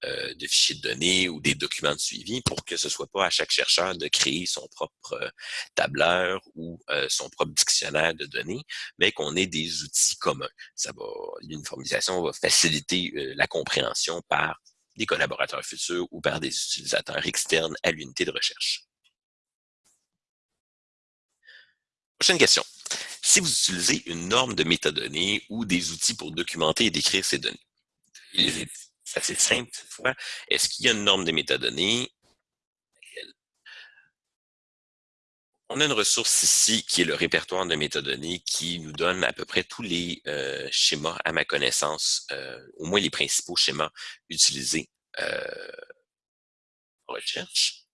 euh, de fichiers de données ou des documents de suivi pour que ce soit pas à chaque chercheur de créer son propre tableur ou son propre dictionnaire de données, mais qu'on ait des outils communs. Ça va, l'uniformisation va faciliter la compréhension par des collaborateurs futurs ou par des utilisateurs externes à l'unité de recherche. Prochaine question. Si vous utilisez une norme de métadonnées ou des outils pour documenter et décrire ces données, c'est assez simple cette fois. Est-ce qu'il y a une norme de métadonnées? On a une ressource ici qui est le répertoire de métadonnées qui nous donne à peu près tous les euh, schémas, à ma connaissance, euh, au moins les principaux schémas utilisés euh, en recherche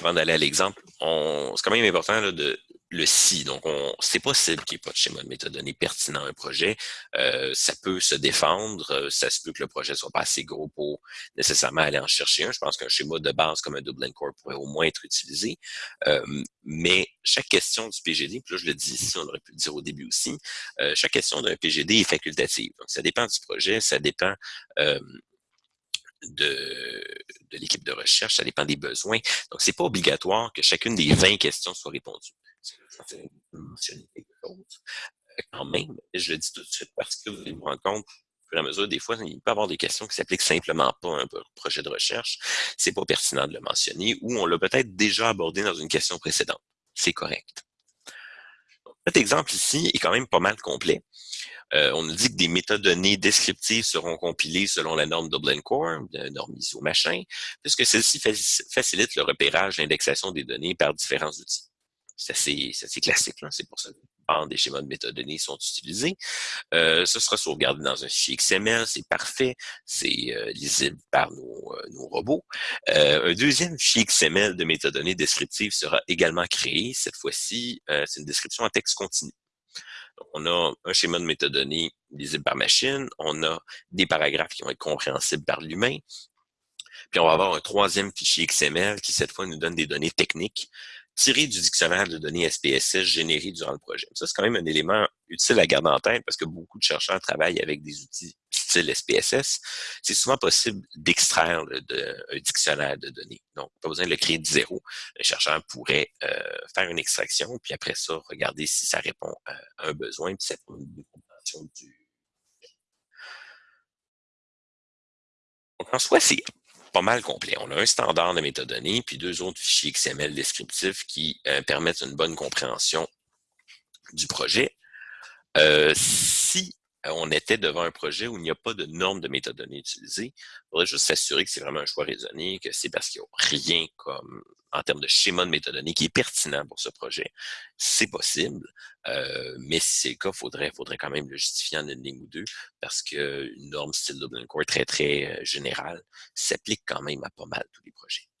avant d'aller à l'exemple, c'est quand même important de le si. Donc, c'est possible qu'il n'y ait pas de schéma de métadonnées pertinent à un projet. Euh, ça peut se défendre. Euh, ça se peut que le projet soit pas assez gros pour nécessairement aller en chercher un. Je pense qu'un schéma de base comme un Dublin Core pourrait au moins être utilisé. Euh, mais chaque question du PGD, puis là, je le dis ici, on aurait pu le dire au début aussi, chaque question d'un PGD est facultative. Donc, ça dépend du projet, ça dépend de, de l'équipe de recherche, ça dépend des besoins. Donc, c'est pas obligatoire que chacune des 20 questions soit répondue. Euh, quand même, je le dis tout de suite parce que vous allez vous rendre compte, au fur et à mesure, des fois, il peut y avoir des questions qui s'appliquent simplement pas à un projet de recherche. C'est pas pertinent de le mentionner ou on l'a peut-être déjà abordé dans une question précédente. C'est correct. Cet exemple ici est quand même pas mal complet. Euh, on nous dit que des métadonnées descriptives seront compilées selon la norme Dublin Core, la norme ISO machin, puisque celle-ci facilite le repérage l'indexation des données par différents outils. C'est assez, classique, c'est pour ça. Des schémas de métadonnées sont utilisés. Euh, ce sera sauvegardé dans un fichier XML, c'est parfait, c'est euh, lisible par nos, nos robots. un deuxième fichier XML de métadonnées descriptives sera également créé. Cette fois-ci, c'est une description en texte continu. On a un schéma de métadonnées lisible par machine, on a des paragraphes qui vont être compréhensibles par l'humain, puis on va avoir un troisième fichier XML qui, cette fois, nous donne des données techniques tirées du dictionnaire de données SPSS généré durant le projet. Ça, c'est quand même un élément utile à garder en tête parce que beaucoup de chercheurs travaillent avec des outils style SPSS. C'est souvent possible d'extraire un dictionnaire de données. Donc, pas besoin de le créer de zéro. Le chercheur pourrait euh, faire une extraction, puis après ça, regarder si ça répond à un besoin, puis ça une compréhension du... Donc, en soi, c'est pas mal complet. On a un standard de métadonnées, puis deux autres fichiers XML descriptifs qui euh, permettent une bonne compréhension du projet. Euh, si on était devant un projet où il n'y a pas de normes de métadonnées utilisées, il faudrait juste s'assurer que c'est vraiment un choix raisonné, que c'est parce qu'il n'y a rien comme en termes de schéma de métadonnées qui est pertinent pour ce projet. C'est possible, euh, mais si c'est le cas, il faudrait, faudrait quand même le justifier en une ligne ou deux, parce qu'une norme style Dublin Core très, très euh, générale s'applique quand même à pas mal tous les projets.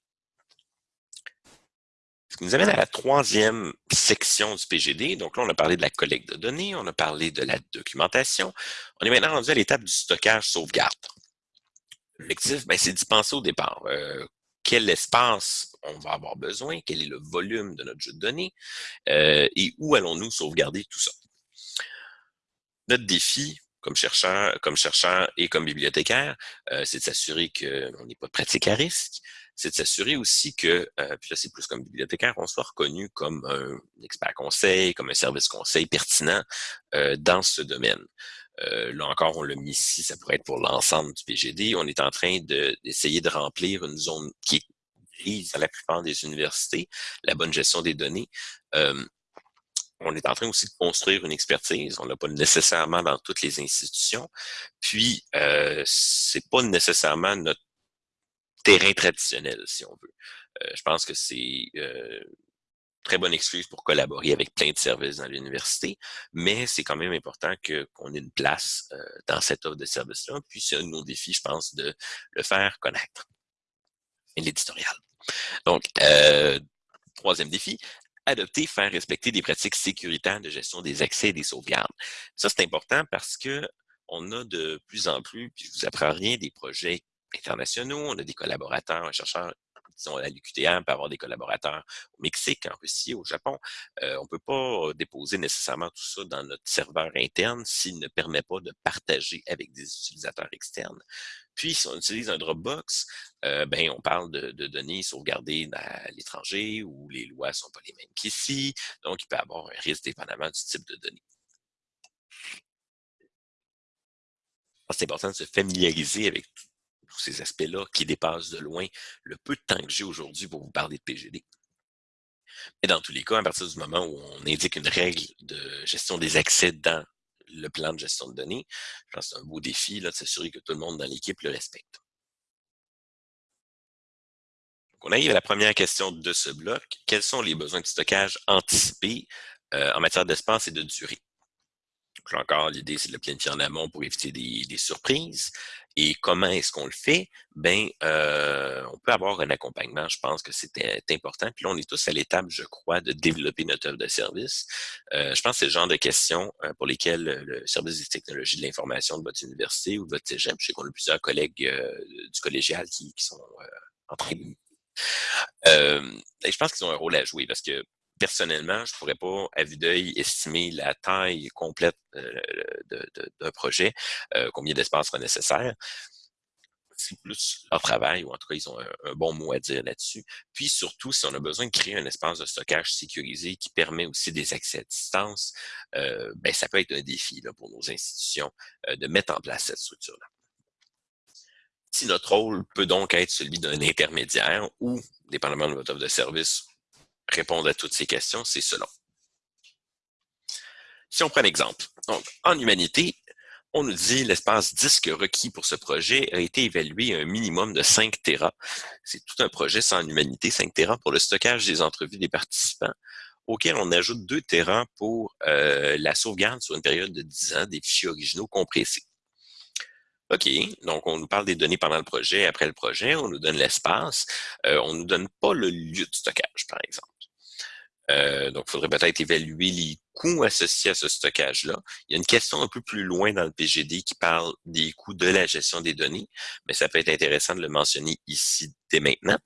Ce qui nous amène à la troisième section du PGD. Donc là, on a parlé de la collecte de données, on a parlé de la documentation. On est maintenant rendu à l'étape du stockage sauvegarde. L'objectif, ben, c'est d'y penser au départ. Euh, quel espace on va avoir besoin, quel est le volume de notre jeu de données? Euh, et où allons-nous sauvegarder tout ça? Notre défi, comme chercheur, comme chercheur et comme bibliothécaire, euh, c'est de s'assurer qu'on n'est pas pratique à risque, c'est de s'assurer aussi que, euh, puis là c'est plus comme bibliothécaire, on soit reconnu comme un expert conseil, comme un service conseil pertinent euh, dans ce domaine. Euh, là encore, on l'a mis ici, ça pourrait être pour l'ensemble du PGD. On est en train d'essayer de, remplir une zone qui est grise à la plupart des universités, la bonne gestion des données. Euh, on est en train aussi de construire une expertise. On l'a pas nécessairement dans toutes les institutions. Puis, euh, c'est pas nécessairement notre terrain traditionnel, si on veut. Euh, je pense que c'est euh, très bonne excuse pour collaborer avec plein de services dans l'université, mais c'est quand même important qu'on ait une place euh, dans cette offre de services-là. Puis c'est un de nos défis, je pense, de le faire connaître. L'éditorial. Donc, euh, troisième défi, adopter, faire respecter des pratiques sécuritaires de gestion des accès et des sauvegardes. Ça, c'est important parce que on a de plus en plus, puis je vous apprends rien, des projets internationaux, on a des collaborateurs, un chercheur disons, à l'UQTM, peut avoir des collaborateurs au Mexique, en Russie, au Japon. Euh, on ne peut pas déposer nécessairement tout ça dans notre serveur interne s'il ne permet pas de partager avec des utilisateurs externes. Puis, si on utilise un Dropbox, euh, ben, on parle de, données sauvegardées à l'étranger où les lois ne sont pas les mêmes qu'ici. Donc, il peut y avoir un risque dépendamment du type de données. C'est important de se familiariser avec tout tous ces aspects-là qui dépassent de loin le peu de temps que j'ai aujourd'hui pour vous parler de PGD. Mais dans tous les cas, à partir du moment où on indique une règle de gestion des accès dans le plan de gestion de données, je pense que c'est un beau défi là, de s'assurer que tout le monde dans l'équipe le respecte. Donc, on arrive à la première question de ce bloc. Quels sont les besoins de stockage anticipés euh, en matière d'espace et de durée? Donc, encore, l'idée, c'est de le planifier en amont pour éviter des surprises. Et comment est-ce qu'on le fait? Ben, euh, on peut avoir un accompagnement. Je pense que c'était important. Puis là, on est tous à l'étape, je crois, de développer notre œuvre de service. Euh, je pense que c'est le genre de questions euh, pour lesquelles le service des technologies de l'information de votre université ou de votre cégep, je sais qu'on a plusieurs collègues du collégial qui, qui sont en train de... je pense qu'ils ont un rôle à jouer parce que personnellement, je ne pourrais pas, à vue d'œil, estimer la taille complète euh, d'un projet, euh, combien d'espace sera nécessaire. C'est plus leur travail, ou en tout cas, ils ont un, bon mot à dire là-dessus. Puis surtout, si on a besoin de créer un espace de stockage sécurisé qui permet aussi des accès à distance, euh, ben, ça peut être un défi pour nos institutions de mettre en place cette structure-là. Si notre rôle peut donc être celui d'un intermédiaire ou, dépendamment de votre offre de service, répondre à toutes ces questions, c'est selon. Si on prend un exemple, donc, en humanité, on nous dit l'espace disque requis pour ce projet a été évalué à un minimum de 5 Tera. C'est tout un projet sans humanité, 5 Tera pour le stockage des entrevues des participants. auquel on ajoute 2 Tera pour euh, la sauvegarde sur une période de 10 ans des fichiers originaux compressés. OK, donc on nous parle des données pendant le projet, après le projet, on nous donne l'espace, euh, on ne nous donne pas le lieu de stockage, par exemple. Euh, donc, il faudrait peut-être évaluer les coûts associés à ce stockage-là. Il y a une question un peu plus loin dans le PGD qui parle des coûts de la gestion des données, mais ça peut être intéressant de le mentionner ici dès maintenant.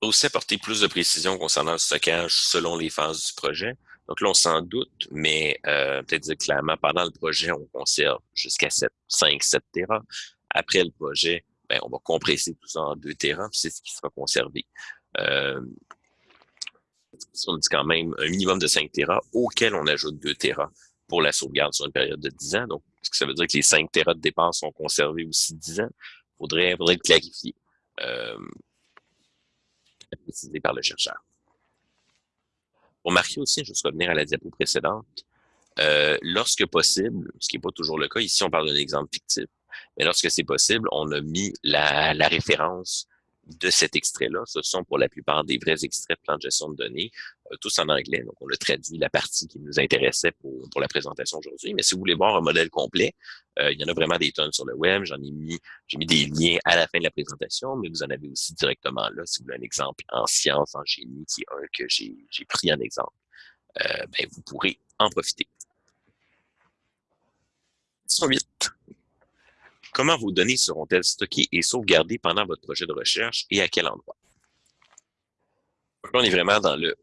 Aussi apporter plus de précision concernant le stockage selon les phases du projet. Donc là, on s'en doute, mais euh, peut-être dire clairement, pendant le projet, on conserve jusqu'à 5, 7 Tera. Après le projet, ben, on va compresser tout ça en 2 Tera, puis c'est ce qui sera conservé. Euh, on dit quand même un minimum de 5 Tera auquel on ajoute 2 Tera pour la sauvegarde sur une période de 10 ans. Donc, est-ce que ça veut dire que les 5 Tera de départ sont conservés aussi 10 ans? Il faudrait, faudrait le clarifier. Euh, précisé par le chercheur. Pour marquer aussi, vais revenir à la diapo précédente, euh, lorsque possible, ce qui n'est pas toujours le cas, ici on parle d'un exemple fictif, mais lorsque c'est possible, on a mis la référence de cet extrait-là. Ce sont pour la plupart des vrais extraits de plan de gestion de données, euh, tous en anglais. Donc, on a traduit la partie qui nous intéressait pour, pour la présentation aujourd'hui. Mais si vous voulez voir un modèle complet, euh, il y en a vraiment des tonnes sur le web. J'en ai mis, j'ai mis des liens à la fin de la présentation, mais vous en avez aussi directement là. Si vous voulez un exemple en sciences, en génie, qui est un que j'ai pris en exemple, euh, ben, vous pourrez en profiter. 8. Comment vos données seront-elles stockées et sauvegardées pendant votre projet de recherche et à quel endroit? On est vraiment dans le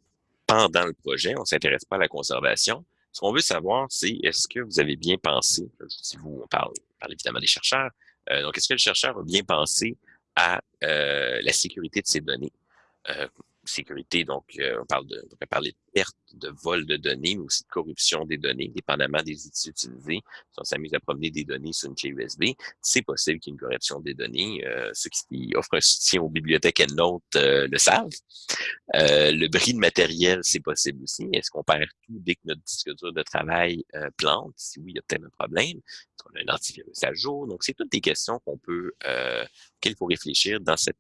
pendant le projet, on ne s'intéresse pas à la conservation. Ce qu'on veut savoir, c'est est-ce que vous avez bien pensé, si vous, on parle évidemment des chercheurs, euh, donc est-ce que le chercheur a bien pensé à euh, la sécurité de ses données? Euh, sécurité, donc euh, on parle de, on pourrait parler de perte, de vol de données, mais aussi de corruption des données, dépendamment des outils utilisés. Si on s'amuse à promener des données sur une clé USB, c'est possible qu'il y ait une corruption des données. Euh, ceux qui offrent un soutien aux bibliothèques EndNote euh, le savent. Euh, le bris de matériel, c'est possible aussi. Est-ce qu'on perd tout dès que notre disque dur de travail plante? Si oui, il y a peut-être un problème. Est-ce qu'on a un antivirus à jour? Donc, c'est toutes des questions qu'on peut, qu'il faut réfléchir dans cette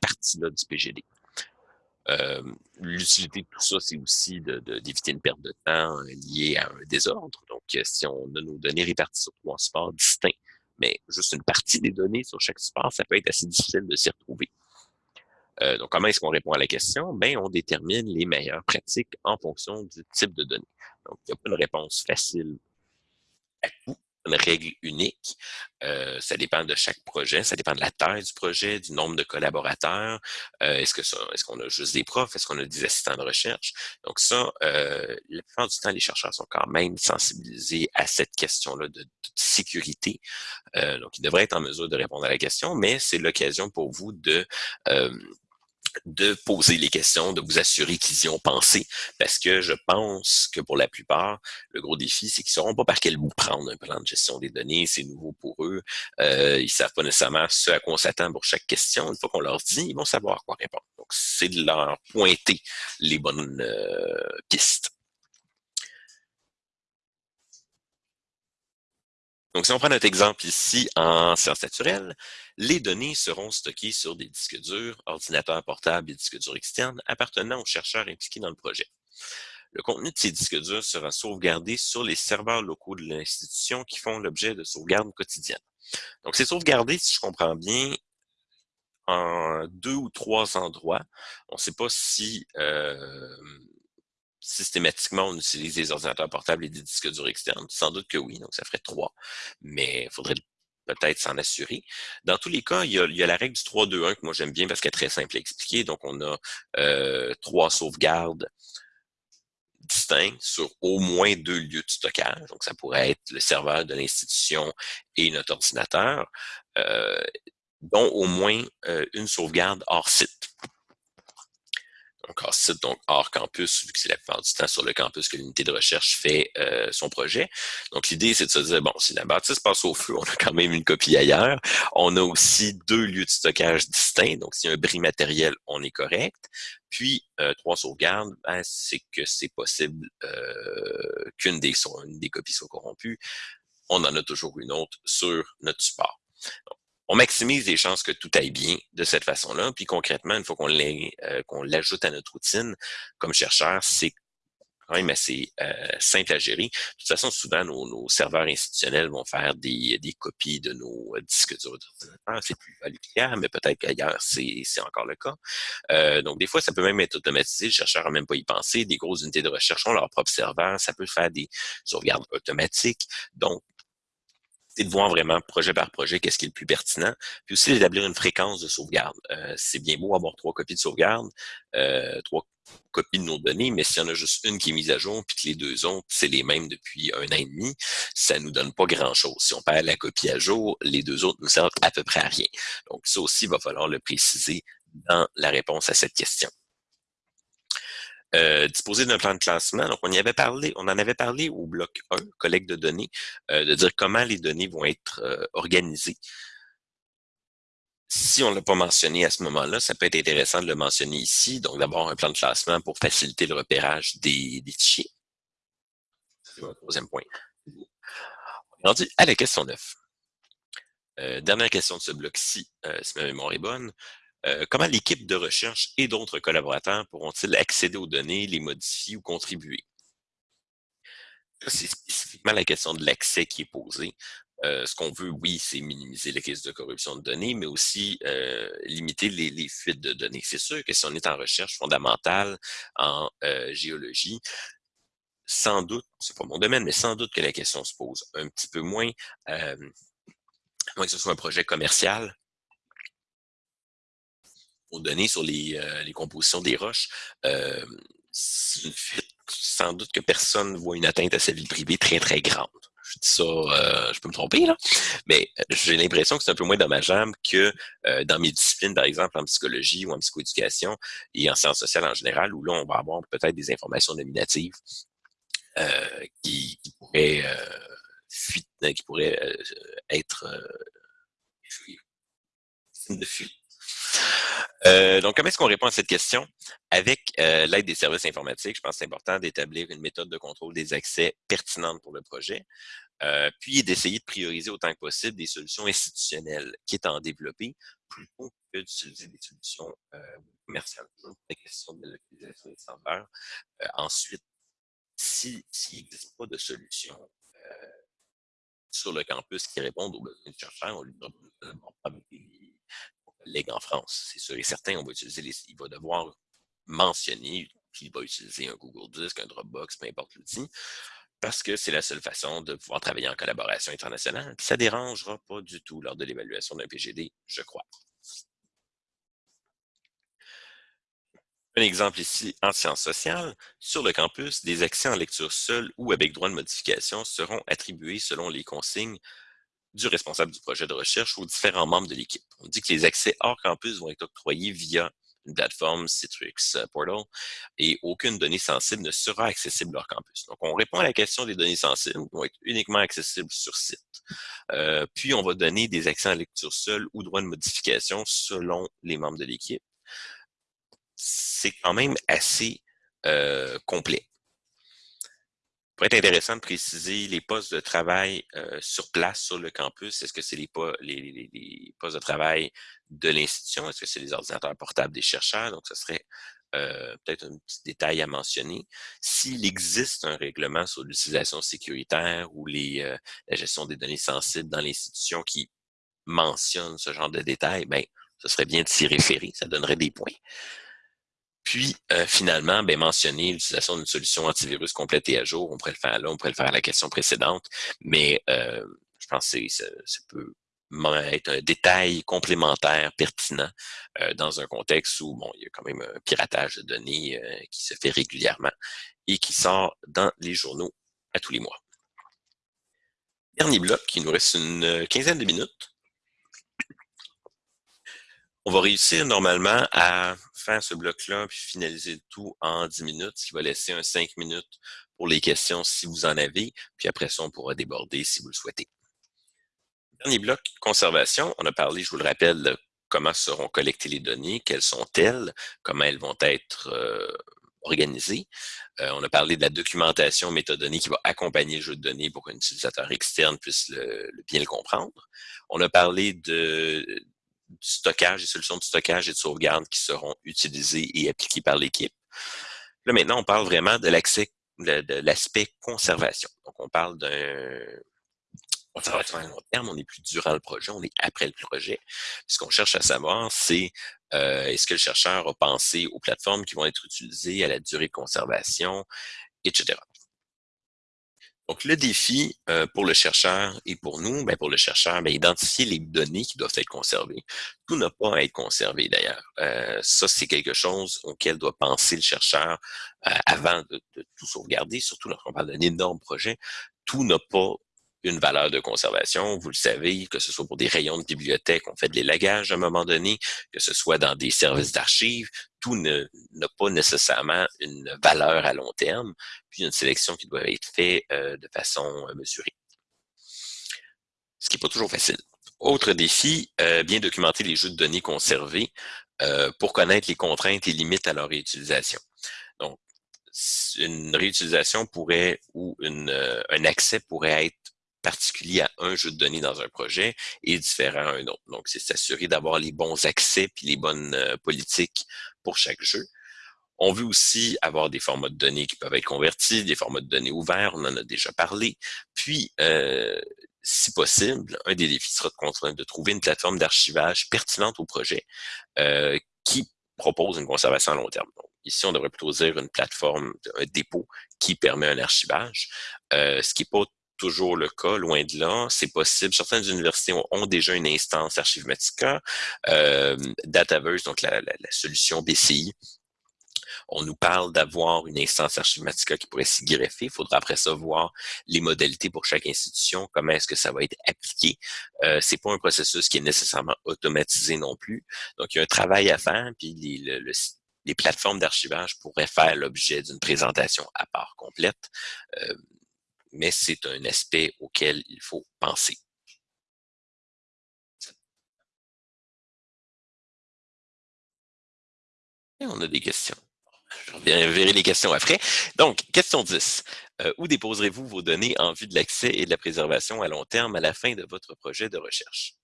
partie-là du PGD. Euh, l'utilité de tout ça, c'est aussi d'éviter une perte de temps euh, liée à un désordre. Donc, euh, si on a nos données réparties sur trois supports distincts, mais juste une partie des données sur chaque support, ça peut être assez difficile de s'y retrouver. donc, comment est-ce qu'on répond à la question? Ben, on détermine les meilleures pratiques en fonction du type de données. Donc, il n'y a pas une réponse facile à tout une règle unique. Euh, ça dépend de chaque projet, ça dépend de la taille du projet, du nombre de collaborateurs. Euh, est-ce que est-ce qu'on a juste des profs, est-ce qu'on a des assistants de recherche? Donc ça, euh, la plupart du temps, les chercheurs sont quand même sensibilisés à cette question-là de, de, sécurité. Euh, donc, ils devraient être en mesure de répondre à la question, mais c'est l'occasion pour vous de de poser les questions, de vous assurer qu'ils y ont pensé, parce que je pense que pour la plupart, le gros défi, c'est qu'ils ne sauront pas par quel bout prendre un plan de gestion des données, c'est nouveau pour eux, euh, ils savent pas nécessairement ce à quoi on s'attend pour chaque question. Une fois qu'on leur dit, ils vont savoir quoi répondre. Donc, c'est de leur pointer les bonnes euh, pistes. Donc, si on prend notre exemple ici en sciences naturelles, les données seront stockées sur des disques durs, ordinateurs portables et disques durs externes appartenant aux chercheurs impliqués dans le projet. Le contenu de ces disques durs sera sauvegardé sur les serveurs locaux de l'institution qui font l'objet de sauvegarde quotidienne. Donc, c'est sauvegardé, si je comprends bien, en deux ou trois endroits. On ne sait pas si euh, systématiquement, on utilise des ordinateurs portables et des disques durs externes. Sans doute que oui, donc ça ferait trois. Mais il faudrait peut-être s'en assurer. Dans tous les cas, il y a, la règle du 3-2-1 que moi j'aime bien parce qu'elle est très simple à expliquer. Donc, on a euh, trois sauvegardes distincts sur au moins deux lieux de stockage. Donc, ça pourrait être le serveur de l'institution et notre ordinateur, euh, dont au moins euh, une sauvegarde hors site hors site, donc hors campus, vu que c'est la plupart du temps sur le campus que l'unité de recherche fait euh, son projet. Donc l'idée, c'est de se dire, bon, si la bâtisse passe au feu, *laughs* on a quand même une copie ailleurs. On a aussi deux lieux de stockage distincts, donc s'il y a un bris matériel, on est correct. Puis, euh, trois sauvegardes, ben, c'est que c'est possible euh, qu'une des, des copies soit corrompue. On en a toujours une autre sur notre support. On maximise les chances que tout aille bien de cette façon-là. Puis concrètement, une fois qu'on euh, l'ajoute à notre routine, comme chercheur, c'est quand même assez euh, simple à gérer. De toute façon, souvent, nos, serveurs institutionnels vont faire des, copies de nos disques durs d'ordinateur. C'est plus validé, mais peut-être qu'ailleurs, c'est encore le cas. Euh, donc, des fois, ça peut même être automatisé. Le chercheur n'a même pas y penser. Des grosses unités de recherche ont leur propre serveur. Ça peut faire des sauvegardes automatiques. Donc, c'est de voir vraiment projet par projet qu'est-ce qui est le plus pertinent, puis aussi d'établir une fréquence de sauvegarde. Euh, c'est bien beau avoir trois copies de sauvegarde, euh, trois copies de nos données, mais s'il y en a juste une qui est mise à jour, puis que les deux autres, c'est les mêmes depuis un an et demi, ça nous donne pas grand-chose. Si on perd la copie à jour, les deux autres nous servent à peu près à rien. Donc ça aussi, il va falloir le préciser dans la réponse à cette question. Euh, disposer d'un plan de classement. Donc, on y avait parlé, on en avait parlé au bloc 1, collecte de données, euh, de dire comment les données vont être euh, organisées. Si on ne l'a pas mentionné à ce moment-là, ça peut être intéressant de le mentionner ici. Donc, d'abord, un plan de classement pour faciliter le repérage des, des fichiers. C'est mon troisième point. On est rendu à la question 9. dernière question de ce bloc-ci, si ma mémoire est bonne. Euh, comment l'équipe de recherche et d'autres collaborateurs pourront-ils accéder aux données, les modifier ou contribuer? C'est spécifiquement la question de l'accès qui est posée. Euh, ce qu'on veut, oui, c'est minimiser les risques de corruption de données, mais aussi euh, limiter les, fuites de données. C'est sûr que si on est en recherche fondamentale en géologie, sans doute, c'est pas mon domaine, mais sans doute que la question se pose un petit peu moins, moins que ce soit un projet commercial, données sur les, euh, les compositions des roches, euh, sans doute que personne ne voit une atteinte à sa vie privée très, très grande. Je dis ça, euh, je peux me tromper, là, mais j'ai l'impression que c'est un peu moins dommageable que dans mes disciplines, par exemple, en psychologie ou en psychoéducation et en sciences sociales en général, où là, on va avoir peut-être des informations nominatives qui, qui, pourraient, qui pourraient être de fuite euh, donc, comment est-ce qu'on répond à cette question? Avec euh, l'aide des services informatiques, je pense que c'est important d'établir une méthode de contrôle des accès pertinente pour le projet, euh, puis d'essayer de prioriser autant que possible des solutions institutionnelles qui est en développer plutôt que d'utiliser des solutions commerciales. La question de l'utilisation des serveurs. ensuite, s'il n'existe pas de solution sur le campus qui répondent aux besoins du chercheur, on lui donne collègues en France. C'est sûr et certain, utiliser il va devoir mentionner qu'il va utiliser un Google Disk, un Dropbox, peu importe l'outil, parce que c'est la seule façon de pouvoir travailler en collaboration internationale. ça ne dérangera pas du tout lors de l'évaluation d'un PGD, je crois. Un exemple ici en sciences sociales. Sur le campus, des accès en lecture seule ou avec droit de modification seront attribués selon les consignes du responsable du projet de recherche aux différents membres de l'équipe. On dit que les accès hors campus vont être octroyés via une plateforme Citrix euh, Portal et aucune donnée sensible ne sera accessible hors campus. Donc, on répond à la question des données sensibles qui vont être uniquement accessibles sur site. Euh, puis, on va donner des accès en lecture seule ou droit de modification selon les membres de l'équipe. C'est quand même assez euh, complet pourrait être intéressant de préciser les postes de travail euh, sur place sur le campus. Est-ce que c'est les, postes de travail de l'institution? Est-ce que c'est les ordinateurs portables des chercheurs? Donc, ce serait euh, peut-être un petit détail à mentionner. S'il existe un règlement sur l'utilisation sécuritaire ou euh, la gestion des données sensibles dans l'institution qui mentionne ce genre de détails, ben, ce serait bien de s'y référer, ça donnerait des points. Puis, euh, finalement, ben, mentionner l'utilisation d'une solution antivirus complète et à jour. On pourrait le faire là, on pourrait le faire à la question précédente, mais euh, je pense que ça, peut être un détail complémentaire pertinent euh, dans un contexte où bon, il y a quand même un piratage de données qui se fait régulièrement et qui sort dans les journaux à tous les mois. Dernier bloc, il nous reste une quinzaine de minutes on va réussir normalement à faire ce bloc-là puis finaliser le tout en 10 minutes, ce qui va laisser un 5 minutes pour les questions si vous en avez, puis après ça, on pourra déborder si vous le souhaitez. Dernier bloc, conservation. On a parlé, je vous le rappelle, comment seront collectées les données, quelles sont-elles, comment elles vont être euh, organisé. Euh, on a parlé de la documentation métadonnée qui va accompagner le jeu de données pour qu'un utilisateur externe puisse bien le comprendre. On a parlé de, du stockage, des solutions de stockage et de sauvegarde qui seront utilisées et appliquées par l'équipe. Là, maintenant, on parle vraiment de l'accès, de, l'aspect conservation. Donc, on parle d'un conservation à long terme, on n'est plus durant le projet, on est après le projet. Ce qu'on cherche à savoir, c'est euh, est-ce que le chercheur a pensé aux plateformes qui vont être utilisées, à la durée de conservation, etc. Donc, le défi euh, pour le chercheur et pour nous, ben, pour le chercheur, ben, identifier les données qui doivent être conservées. Tout n'a pas à être conservé d'ailleurs. Euh, ça, c'est quelque chose auquel doit penser le chercheur avant de, de, tout sauvegarder, surtout lorsqu'on parle d'un énorme projet. Tout n'a pas une valeur de conservation. Vous le savez, que ce soit pour des rayons de bibliothèque, on fait de l'élagage à un moment donné, que ce soit dans des services d'archives, tout n'a pas nécessairement une valeur à long terme, puis une sélection qui doit être faite euh, de façon euh, mesurée. Ce qui n'est pas toujours facile. Autre défi, euh, bien documenter les jeux de données conservés pour connaître les contraintes et limites à leur réutilisation. Donc, une réutilisation pourrait ou un accès pourrait être particulier à un jeu de données dans un projet et différent à un autre. Donc, c'est s'assurer d'avoir les bons accès puis les bonnes politiques pour chaque jeu. On veut aussi avoir des formats de données qui peuvent être convertis, des formats de données ouverts, on en a déjà parlé. Puis, euh, si possible, un des défis sera de, trouver une plateforme d'archivage pertinente au projet euh, qui propose une conservation à long terme. Donc, ici, on devrait plutôt dire une plateforme, un dépôt qui permet un archivage, euh, ce qui n'est pas toujours le cas, loin de là. C'est possible. Certaines universités ont, déjà une instance Archivematica. Euh, Dataverse, donc la, solution BCI, on nous parle d'avoir une instance Archivematica qui pourrait s'y greffer. Il faudra après ça voir les modalités pour chaque institution, comment est-ce que ça va être appliqué. Euh, c'est pas un processus qui est nécessairement automatisé non plus. Donc, il y a un travail à faire, puis les, plateformes d'archivage pourraient faire l'objet d'une présentation à part complète. Euh, mais c'est un aspect auquel il faut penser. On a des questions. Je verrai les questions après. Donc, question 10. Euh, où déposerez-vous vos données en vue de l'accès et de la préservation à long terme à la fin de votre projet de recherche?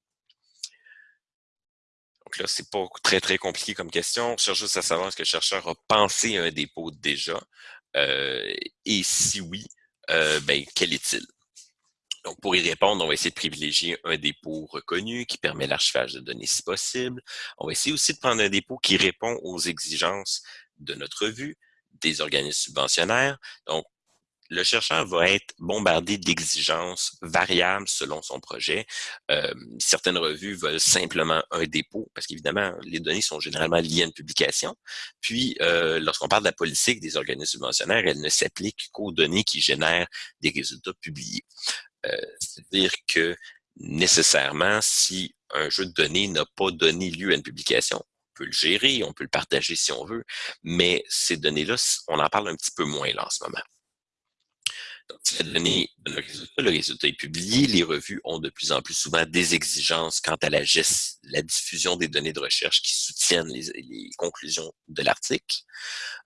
Donc là, c'est pas très, très compliqué comme question. On cherche juste à savoir est-ce que le chercheur a pensé à un dépôt déjà. Euh, et si oui, euh, ben, quel est-il? Donc, pour y répondre, on va essayer de privilégier un dépôt reconnu qui permet l'archivage de données si possible. On va essayer aussi de prendre un dépôt qui répond aux exigences de notre vue, des organismes subventionnaires. Donc, le chercheur va être bombardé d'exigences variables selon son projet. Euh, certaines revues veulent simplement un dépôt, parce qu'évidemment, les données sont généralement liées à une publication. Puis, euh, lorsqu'on parle de la politique des organismes subventionnaires, elle ne s'applique qu'aux données qui génèrent des résultats publiés. Euh, c'est-à-dire que nécessairement, si un jeu de données n'a pas donné lieu à une publication, on peut le gérer, on peut le partager si on veut, mais ces données-là, on en parle un petit peu moins là en ce moment. Le résultat, est publié. Les revues ont de plus en plus souvent des exigences quant à la, la diffusion des données de recherche qui soutiennent les, conclusions de l'article.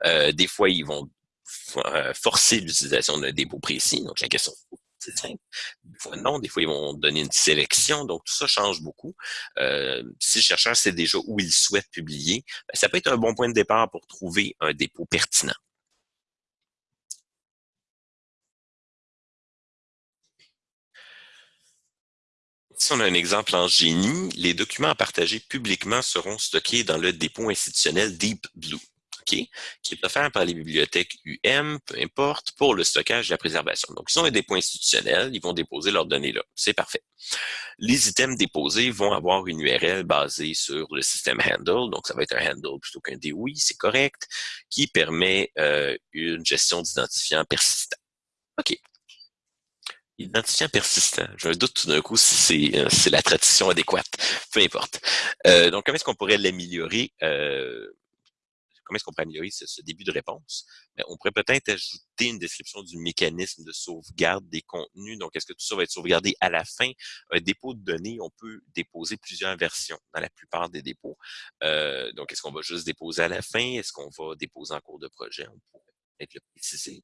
Euh, des fois, ils vont euh, forcer l'utilisation d'un dépôt précis. Donc, la question c'est simple. Des fois, non. Des fois, ils vont donner une sélection. Donc, tout ça change beaucoup. Euh, si le chercheur sait déjà où il souhaite publier, ben, ça peut être un bon point de départ pour trouver un dépôt pertinent. Si on a un exemple en génie, les documents à partager publiquement seront stockés dans le dépôt institutionnel Deep Blue, qui est offert par les bibliothèques UM, peu importe, pour le stockage et la préservation. Donc, ils ont un dépôt institutionnel, ils vont déposer leurs données là. C'est parfait. Les items déposés vont avoir une URL basée sur le système handle, donc ça va être un handle plutôt qu'un DOI, c'est correct, qui permet euh, une gestion d'identifiants persistant. OK. Identifiant persistant. J'ai un doute tout d'un coup si c'est euh, la tradition adéquate. Peu importe. Euh, donc, comment est-ce qu'on pourrait l'améliorer? Euh, comment est-ce qu'on peut améliorer ce, début de réponse? Ben, on pourrait peut-être ajouter une description du mécanisme de sauvegarde des contenus. Donc, est-ce que tout ça va être sauvegardé à la fin? Un dépôt de données, on peut déposer plusieurs versions dans la plupart des dépôts. Euh, donc, est-ce qu'on va juste déposer à la fin? Est-ce qu'on va déposer en cours de projet? On pourrait peut-être le préciser.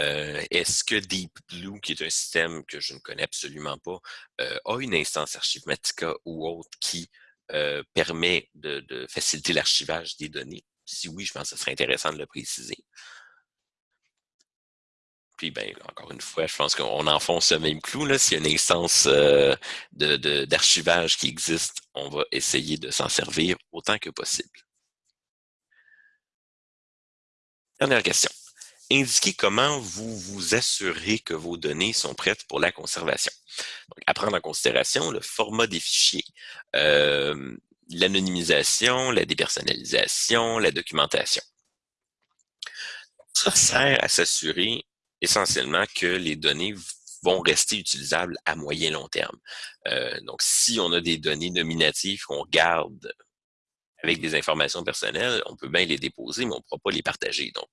Euh, est-ce que Deep Blue, qui est un système que je ne connais absolument pas, euh, a une instance Archivematica ou autre qui euh, permet de, faciliter l'archivage des données? Si oui, je pense que ce serait intéressant de le préciser. Puis, ben, encore une fois, je pense qu'on enfonce ce même clou. S'il y a une instance d'archivage qui existe, on va essayer de s'en servir autant que possible. Dernière question indiquez comment vous vous assurez que vos données sont prêtes pour la conservation. Donc, à prendre en considération le format des fichiers, euh, l'anonymisation, la dépersonnalisation, la documentation. Ça sert à s'assurer essentiellement que les données vont rester utilisables à moyen long terme. Euh, donc, si on a des données nominatives qu'on garde avec des informations personnelles, on peut bien les déposer, mais on ne pourra pas les partager. Donc,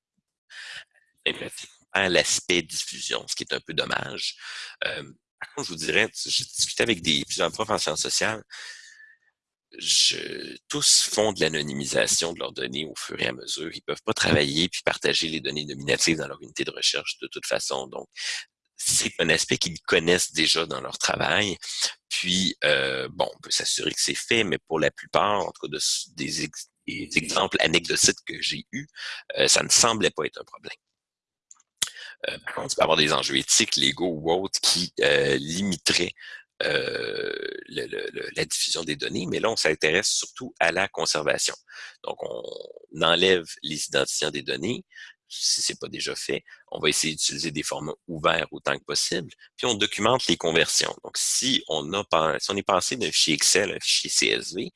l'aspect diffusion, ce qui est un peu dommage. Euh, par contre, je vous dirais, j'ai discuté avec des, plusieurs profs en sciences sociales, tous font de l'anonymisation de leurs données au fur et à mesure. Ils peuvent pas travailler puis partager les données nominatives dans leur unité de recherche de toute façon. Donc, c'est un aspect qu'ils connaissent déjà dans leur travail. Puis, euh, bon, on peut s'assurer que c'est fait, mais pour la plupart, en tout cas, des, exemples anecdotiques que j'ai eus, euh, ça ne semblait pas être un problème. Euh, contre, il peut avoir des enjeux éthiques, légaux ou autres qui euh, limiteraient euh, la diffusion des données, mais là, on s'intéresse surtout à la conservation. Donc, on enlève les identifiants des données, si c'est pas déjà fait. On va essayer d'utiliser des formats ouverts autant que possible, puis on documente les conversions. Donc, si on a si on est passé d'un fichier Excel à un fichier CSV,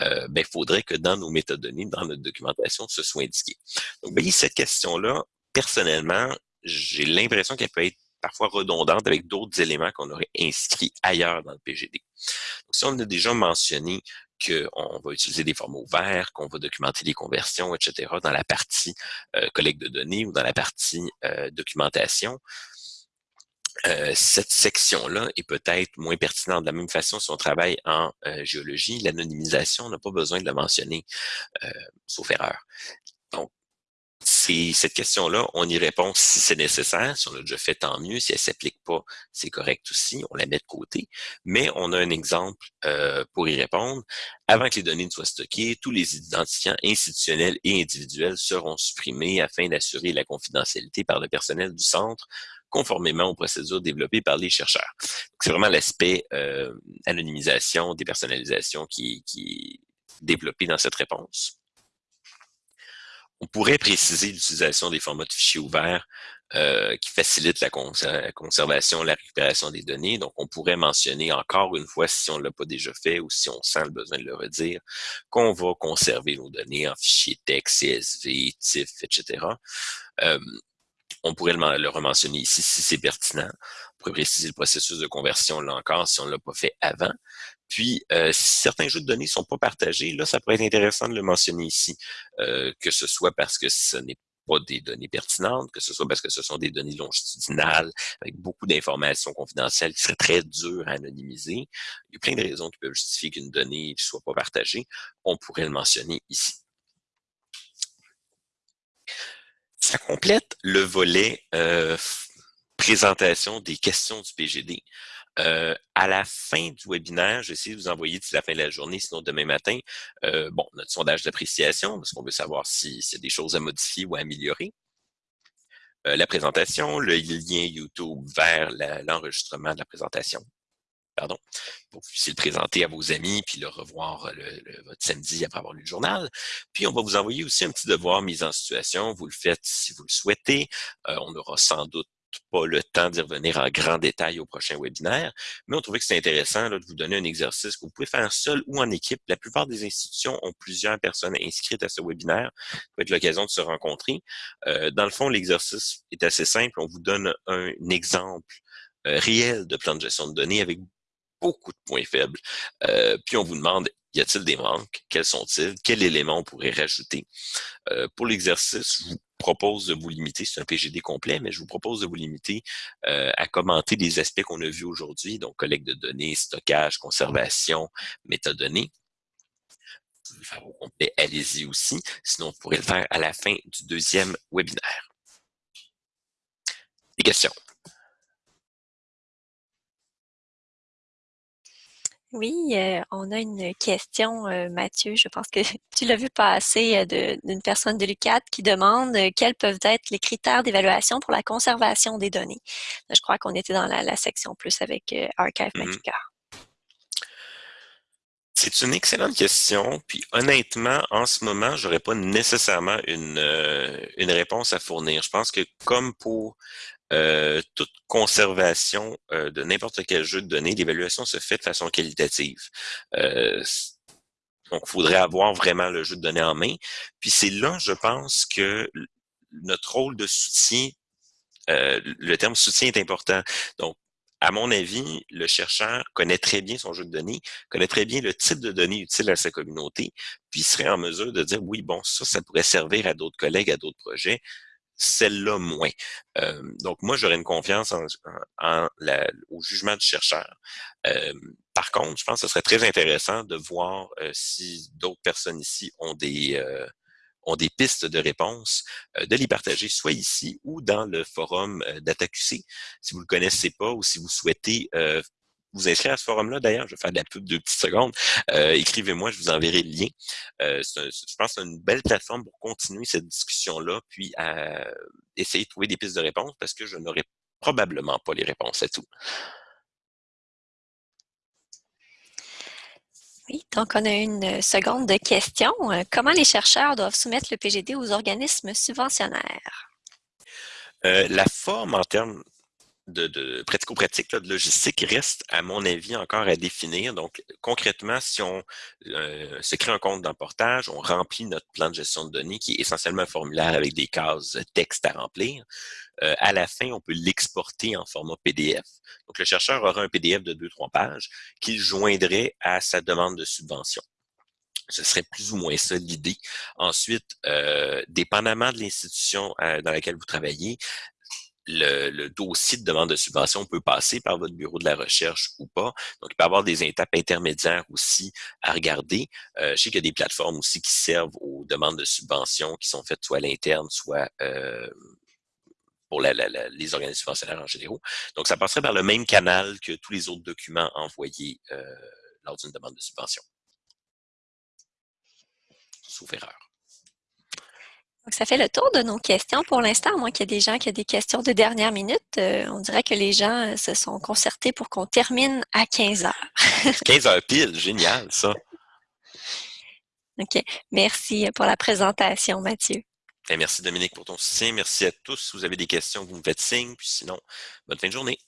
euh, ben, il faudrait que dans nos métadonnées, dans notre documentation, ce soit indiqué. Donc, voyez, cette question-là, personnellement, j'ai l'impression qu'elle peut être parfois redondante avec d'autres éléments qu'on aurait inscrits ailleurs dans le PGD. Donc, si on a déjà mentionné qu'on va utiliser des formats ouverts, qu'on va documenter les conversions, etc., dans la partie euh, collecte de données ou dans la partie euh, documentation, euh, cette section-là est peut-être moins pertinente. De la même façon, si on travaille en géologie, l'anonymisation, on n'a pas besoin de la mentionner, sauf erreur. Cette question-là, on y répond si c'est nécessaire. Si on l'a déjà fait, tant mieux. Si elle s'applique pas, c'est correct aussi. On la met de côté. Mais on a un exemple euh, pour y répondre. Avant que les données ne soient stockées, tous les identifiants institutionnels et individuels seront supprimés afin d'assurer la confidentialité par le personnel du centre conformément aux procédures développées par les chercheurs. C'est vraiment l'aspect euh, anonymisation, dépersonnalisation qui, qui est développé dans cette réponse. On pourrait préciser l'utilisation des formats de fichiers ouverts euh, qui facilitent la, conservation, la récupération des données. Donc, on pourrait mentionner encore une fois, si on ne l'a pas déjà fait ou si on sent le besoin de le redire, qu'on va conserver nos données en fichiers texte, CSV, TIFF, etc. Euh, on pourrait le, le rementionner ici si c'est pertinent. On pourrait préciser le processus de conversion là encore si on ne l'a pas fait avant. Puis, euh, certains jeux de données sont pas partagés, là, ça pourrait être intéressant de le mentionner ici, euh, que ce soit parce que ce n'est pas des données pertinentes, que ce soit parce que ce sont des données longitudinales avec beaucoup d'informations confidentielles qui seraient très dures à anonymiser. Il y a plein de raisons qui peuvent justifier qu'une donnée ne soit pas partagée. On pourrait le mentionner ici. Ça complète le volet euh, présentation des questions du PGD. Euh, à la fin du webinaire, je vais essayer de vous envoyer d'ici la fin de la journée, sinon demain matin, euh, bon, notre sondage d'appréciation, parce qu'on veut savoir s'il y a des choses à modifier ou à améliorer. Euh, la présentation, le lien YouTube vers l'enregistrement de la présentation. Pardon, pour que vous puissiez le présenter à vos amis, puis le revoir le, votre samedi après avoir lu le journal. Puis, on va vous envoyer aussi un petit devoir mise en situation. Vous le faites si vous le souhaitez. on aura sans doute pas le temps d'y revenir en grand détail au prochain webinaire, mais on trouvait que c'est intéressant de vous donner un exercice que vous pouvez faire seul ou en équipe. La plupart des institutions ont plusieurs personnes inscrites à ce webinaire. Ça peut être l'occasion de se rencontrer. Euh, dans le fond, l'exercice est assez simple. On vous donne un, exemple euh, réel de plan de gestion de données avec beaucoup de points faibles. Euh, puis on vous demande Y a-t-il des manques? Quels sont-ils? Quel élément on pourrait rajouter? Euh, pour l'exercice, vous propose de vous limiter, c'est un PGD complet, mais je vous propose de vous limiter euh, à commenter des aspects qu'on a vus aujourd'hui, donc collecte de données, stockage, conservation, métadonnées. Allez-y aussi. Sinon, vous pourrez le faire à la fin du deuxième webinaire. Des questions? Oui, euh, on a une question, euh, Mathieu. Je pense que *laughs* tu l'as vu passer euh, d'une personne de l'UCAT qui demande quels peuvent être les critères d'évaluation pour la conservation des données. Je crois qu'on était dans la, section plus avec Archive mmh C'est une excellente question. Puis honnêtement, en ce moment, j'aurais pas nécessairement une, une réponse à fournir. Je pense que comme pour toute conservation euh, de n'importe quel jeu de données, l'évaluation se fait de façon qualitative. Euh, donc, il faudrait avoir vraiment le jeu de données en main. Puis c'est là, je pense, que notre rôle de soutien, le terme soutien est important. Donc, à mon avis, le chercheur connaît très bien son jeu de données, connaît très bien le type de données utiles à sa communauté, puis serait en mesure de dire, oui, bon, ça, ça pourrait servir à d'autres collègues, à d'autres projets celle-là moins. Euh, donc, moi, j'aurais une confiance en, au jugement du chercheur. Euh, par contre, je pense que ce serait très intéressant de voir euh, si d'autres personnes ici ont des ont des pistes de réponse, de les partager soit ici ou dans le forum d'AttaQC. Si vous ne le connaissez pas ou si vous souhaitez vous inscrire à ce forum-là, d'ailleurs, je vais faire de la pub de petites secondes. Euh, écrivez-moi, je vous enverrai le lien. Euh, je pense que c'est une belle plateforme pour continuer cette discussion-là, puis à essayer de trouver des pistes de réponse parce que je n'aurai probablement pas les réponses à tout. Oui, donc on a une seconde question. Comment les chercheurs doivent soumettre le PGD aux organismes subventionnaires? Euh, la forme en termes de, de pratico-pratique, de logistique, reste, à mon avis, encore à définir. Donc, concrètement, si on euh, se crée un compte d'emportage, on remplit notre plan de gestion de données, qui est essentiellement un formulaire avec des cases texte à remplir. Euh, à la fin, on peut l'exporter en format PDF. Donc, le chercheur aura un PDF de deux, trois pages qu'il joindrait à sa demande de subvention. Ce serait plus ou moins ça l'idée. Ensuite, euh, dépendamment de l'institution dans laquelle vous travaillez, le, dossier de demande de subvention peut passer par votre bureau de la recherche ou pas. Donc, il peut y avoir des étapes intermédiaires aussi à regarder. Euh, je sais qu'il y a des plateformes aussi qui servent aux demandes de subvention qui sont faites soit à l'interne, soit euh, pour les organismes subventionnaires en général. Donc, ça passerait par le même canal que tous les autres documents envoyés euh, lors d'une demande de subvention. Sauf erreur. Donc, ça fait le tour de nos questions pour l'instant, à moins qu'il y ait des gens qui ont des questions de dernière minute. Euh, on dirait que les gens euh, se sont concertés pour qu'on termine à 15 heures. *laughs* 15 heures pile, génial ça. OK. Merci pour la présentation, Mathieu. Et merci Dominique pour ton soutien. Merci à tous. Si vous avez des questions, vous me faites signe. Puis sinon, bonne fin de journée.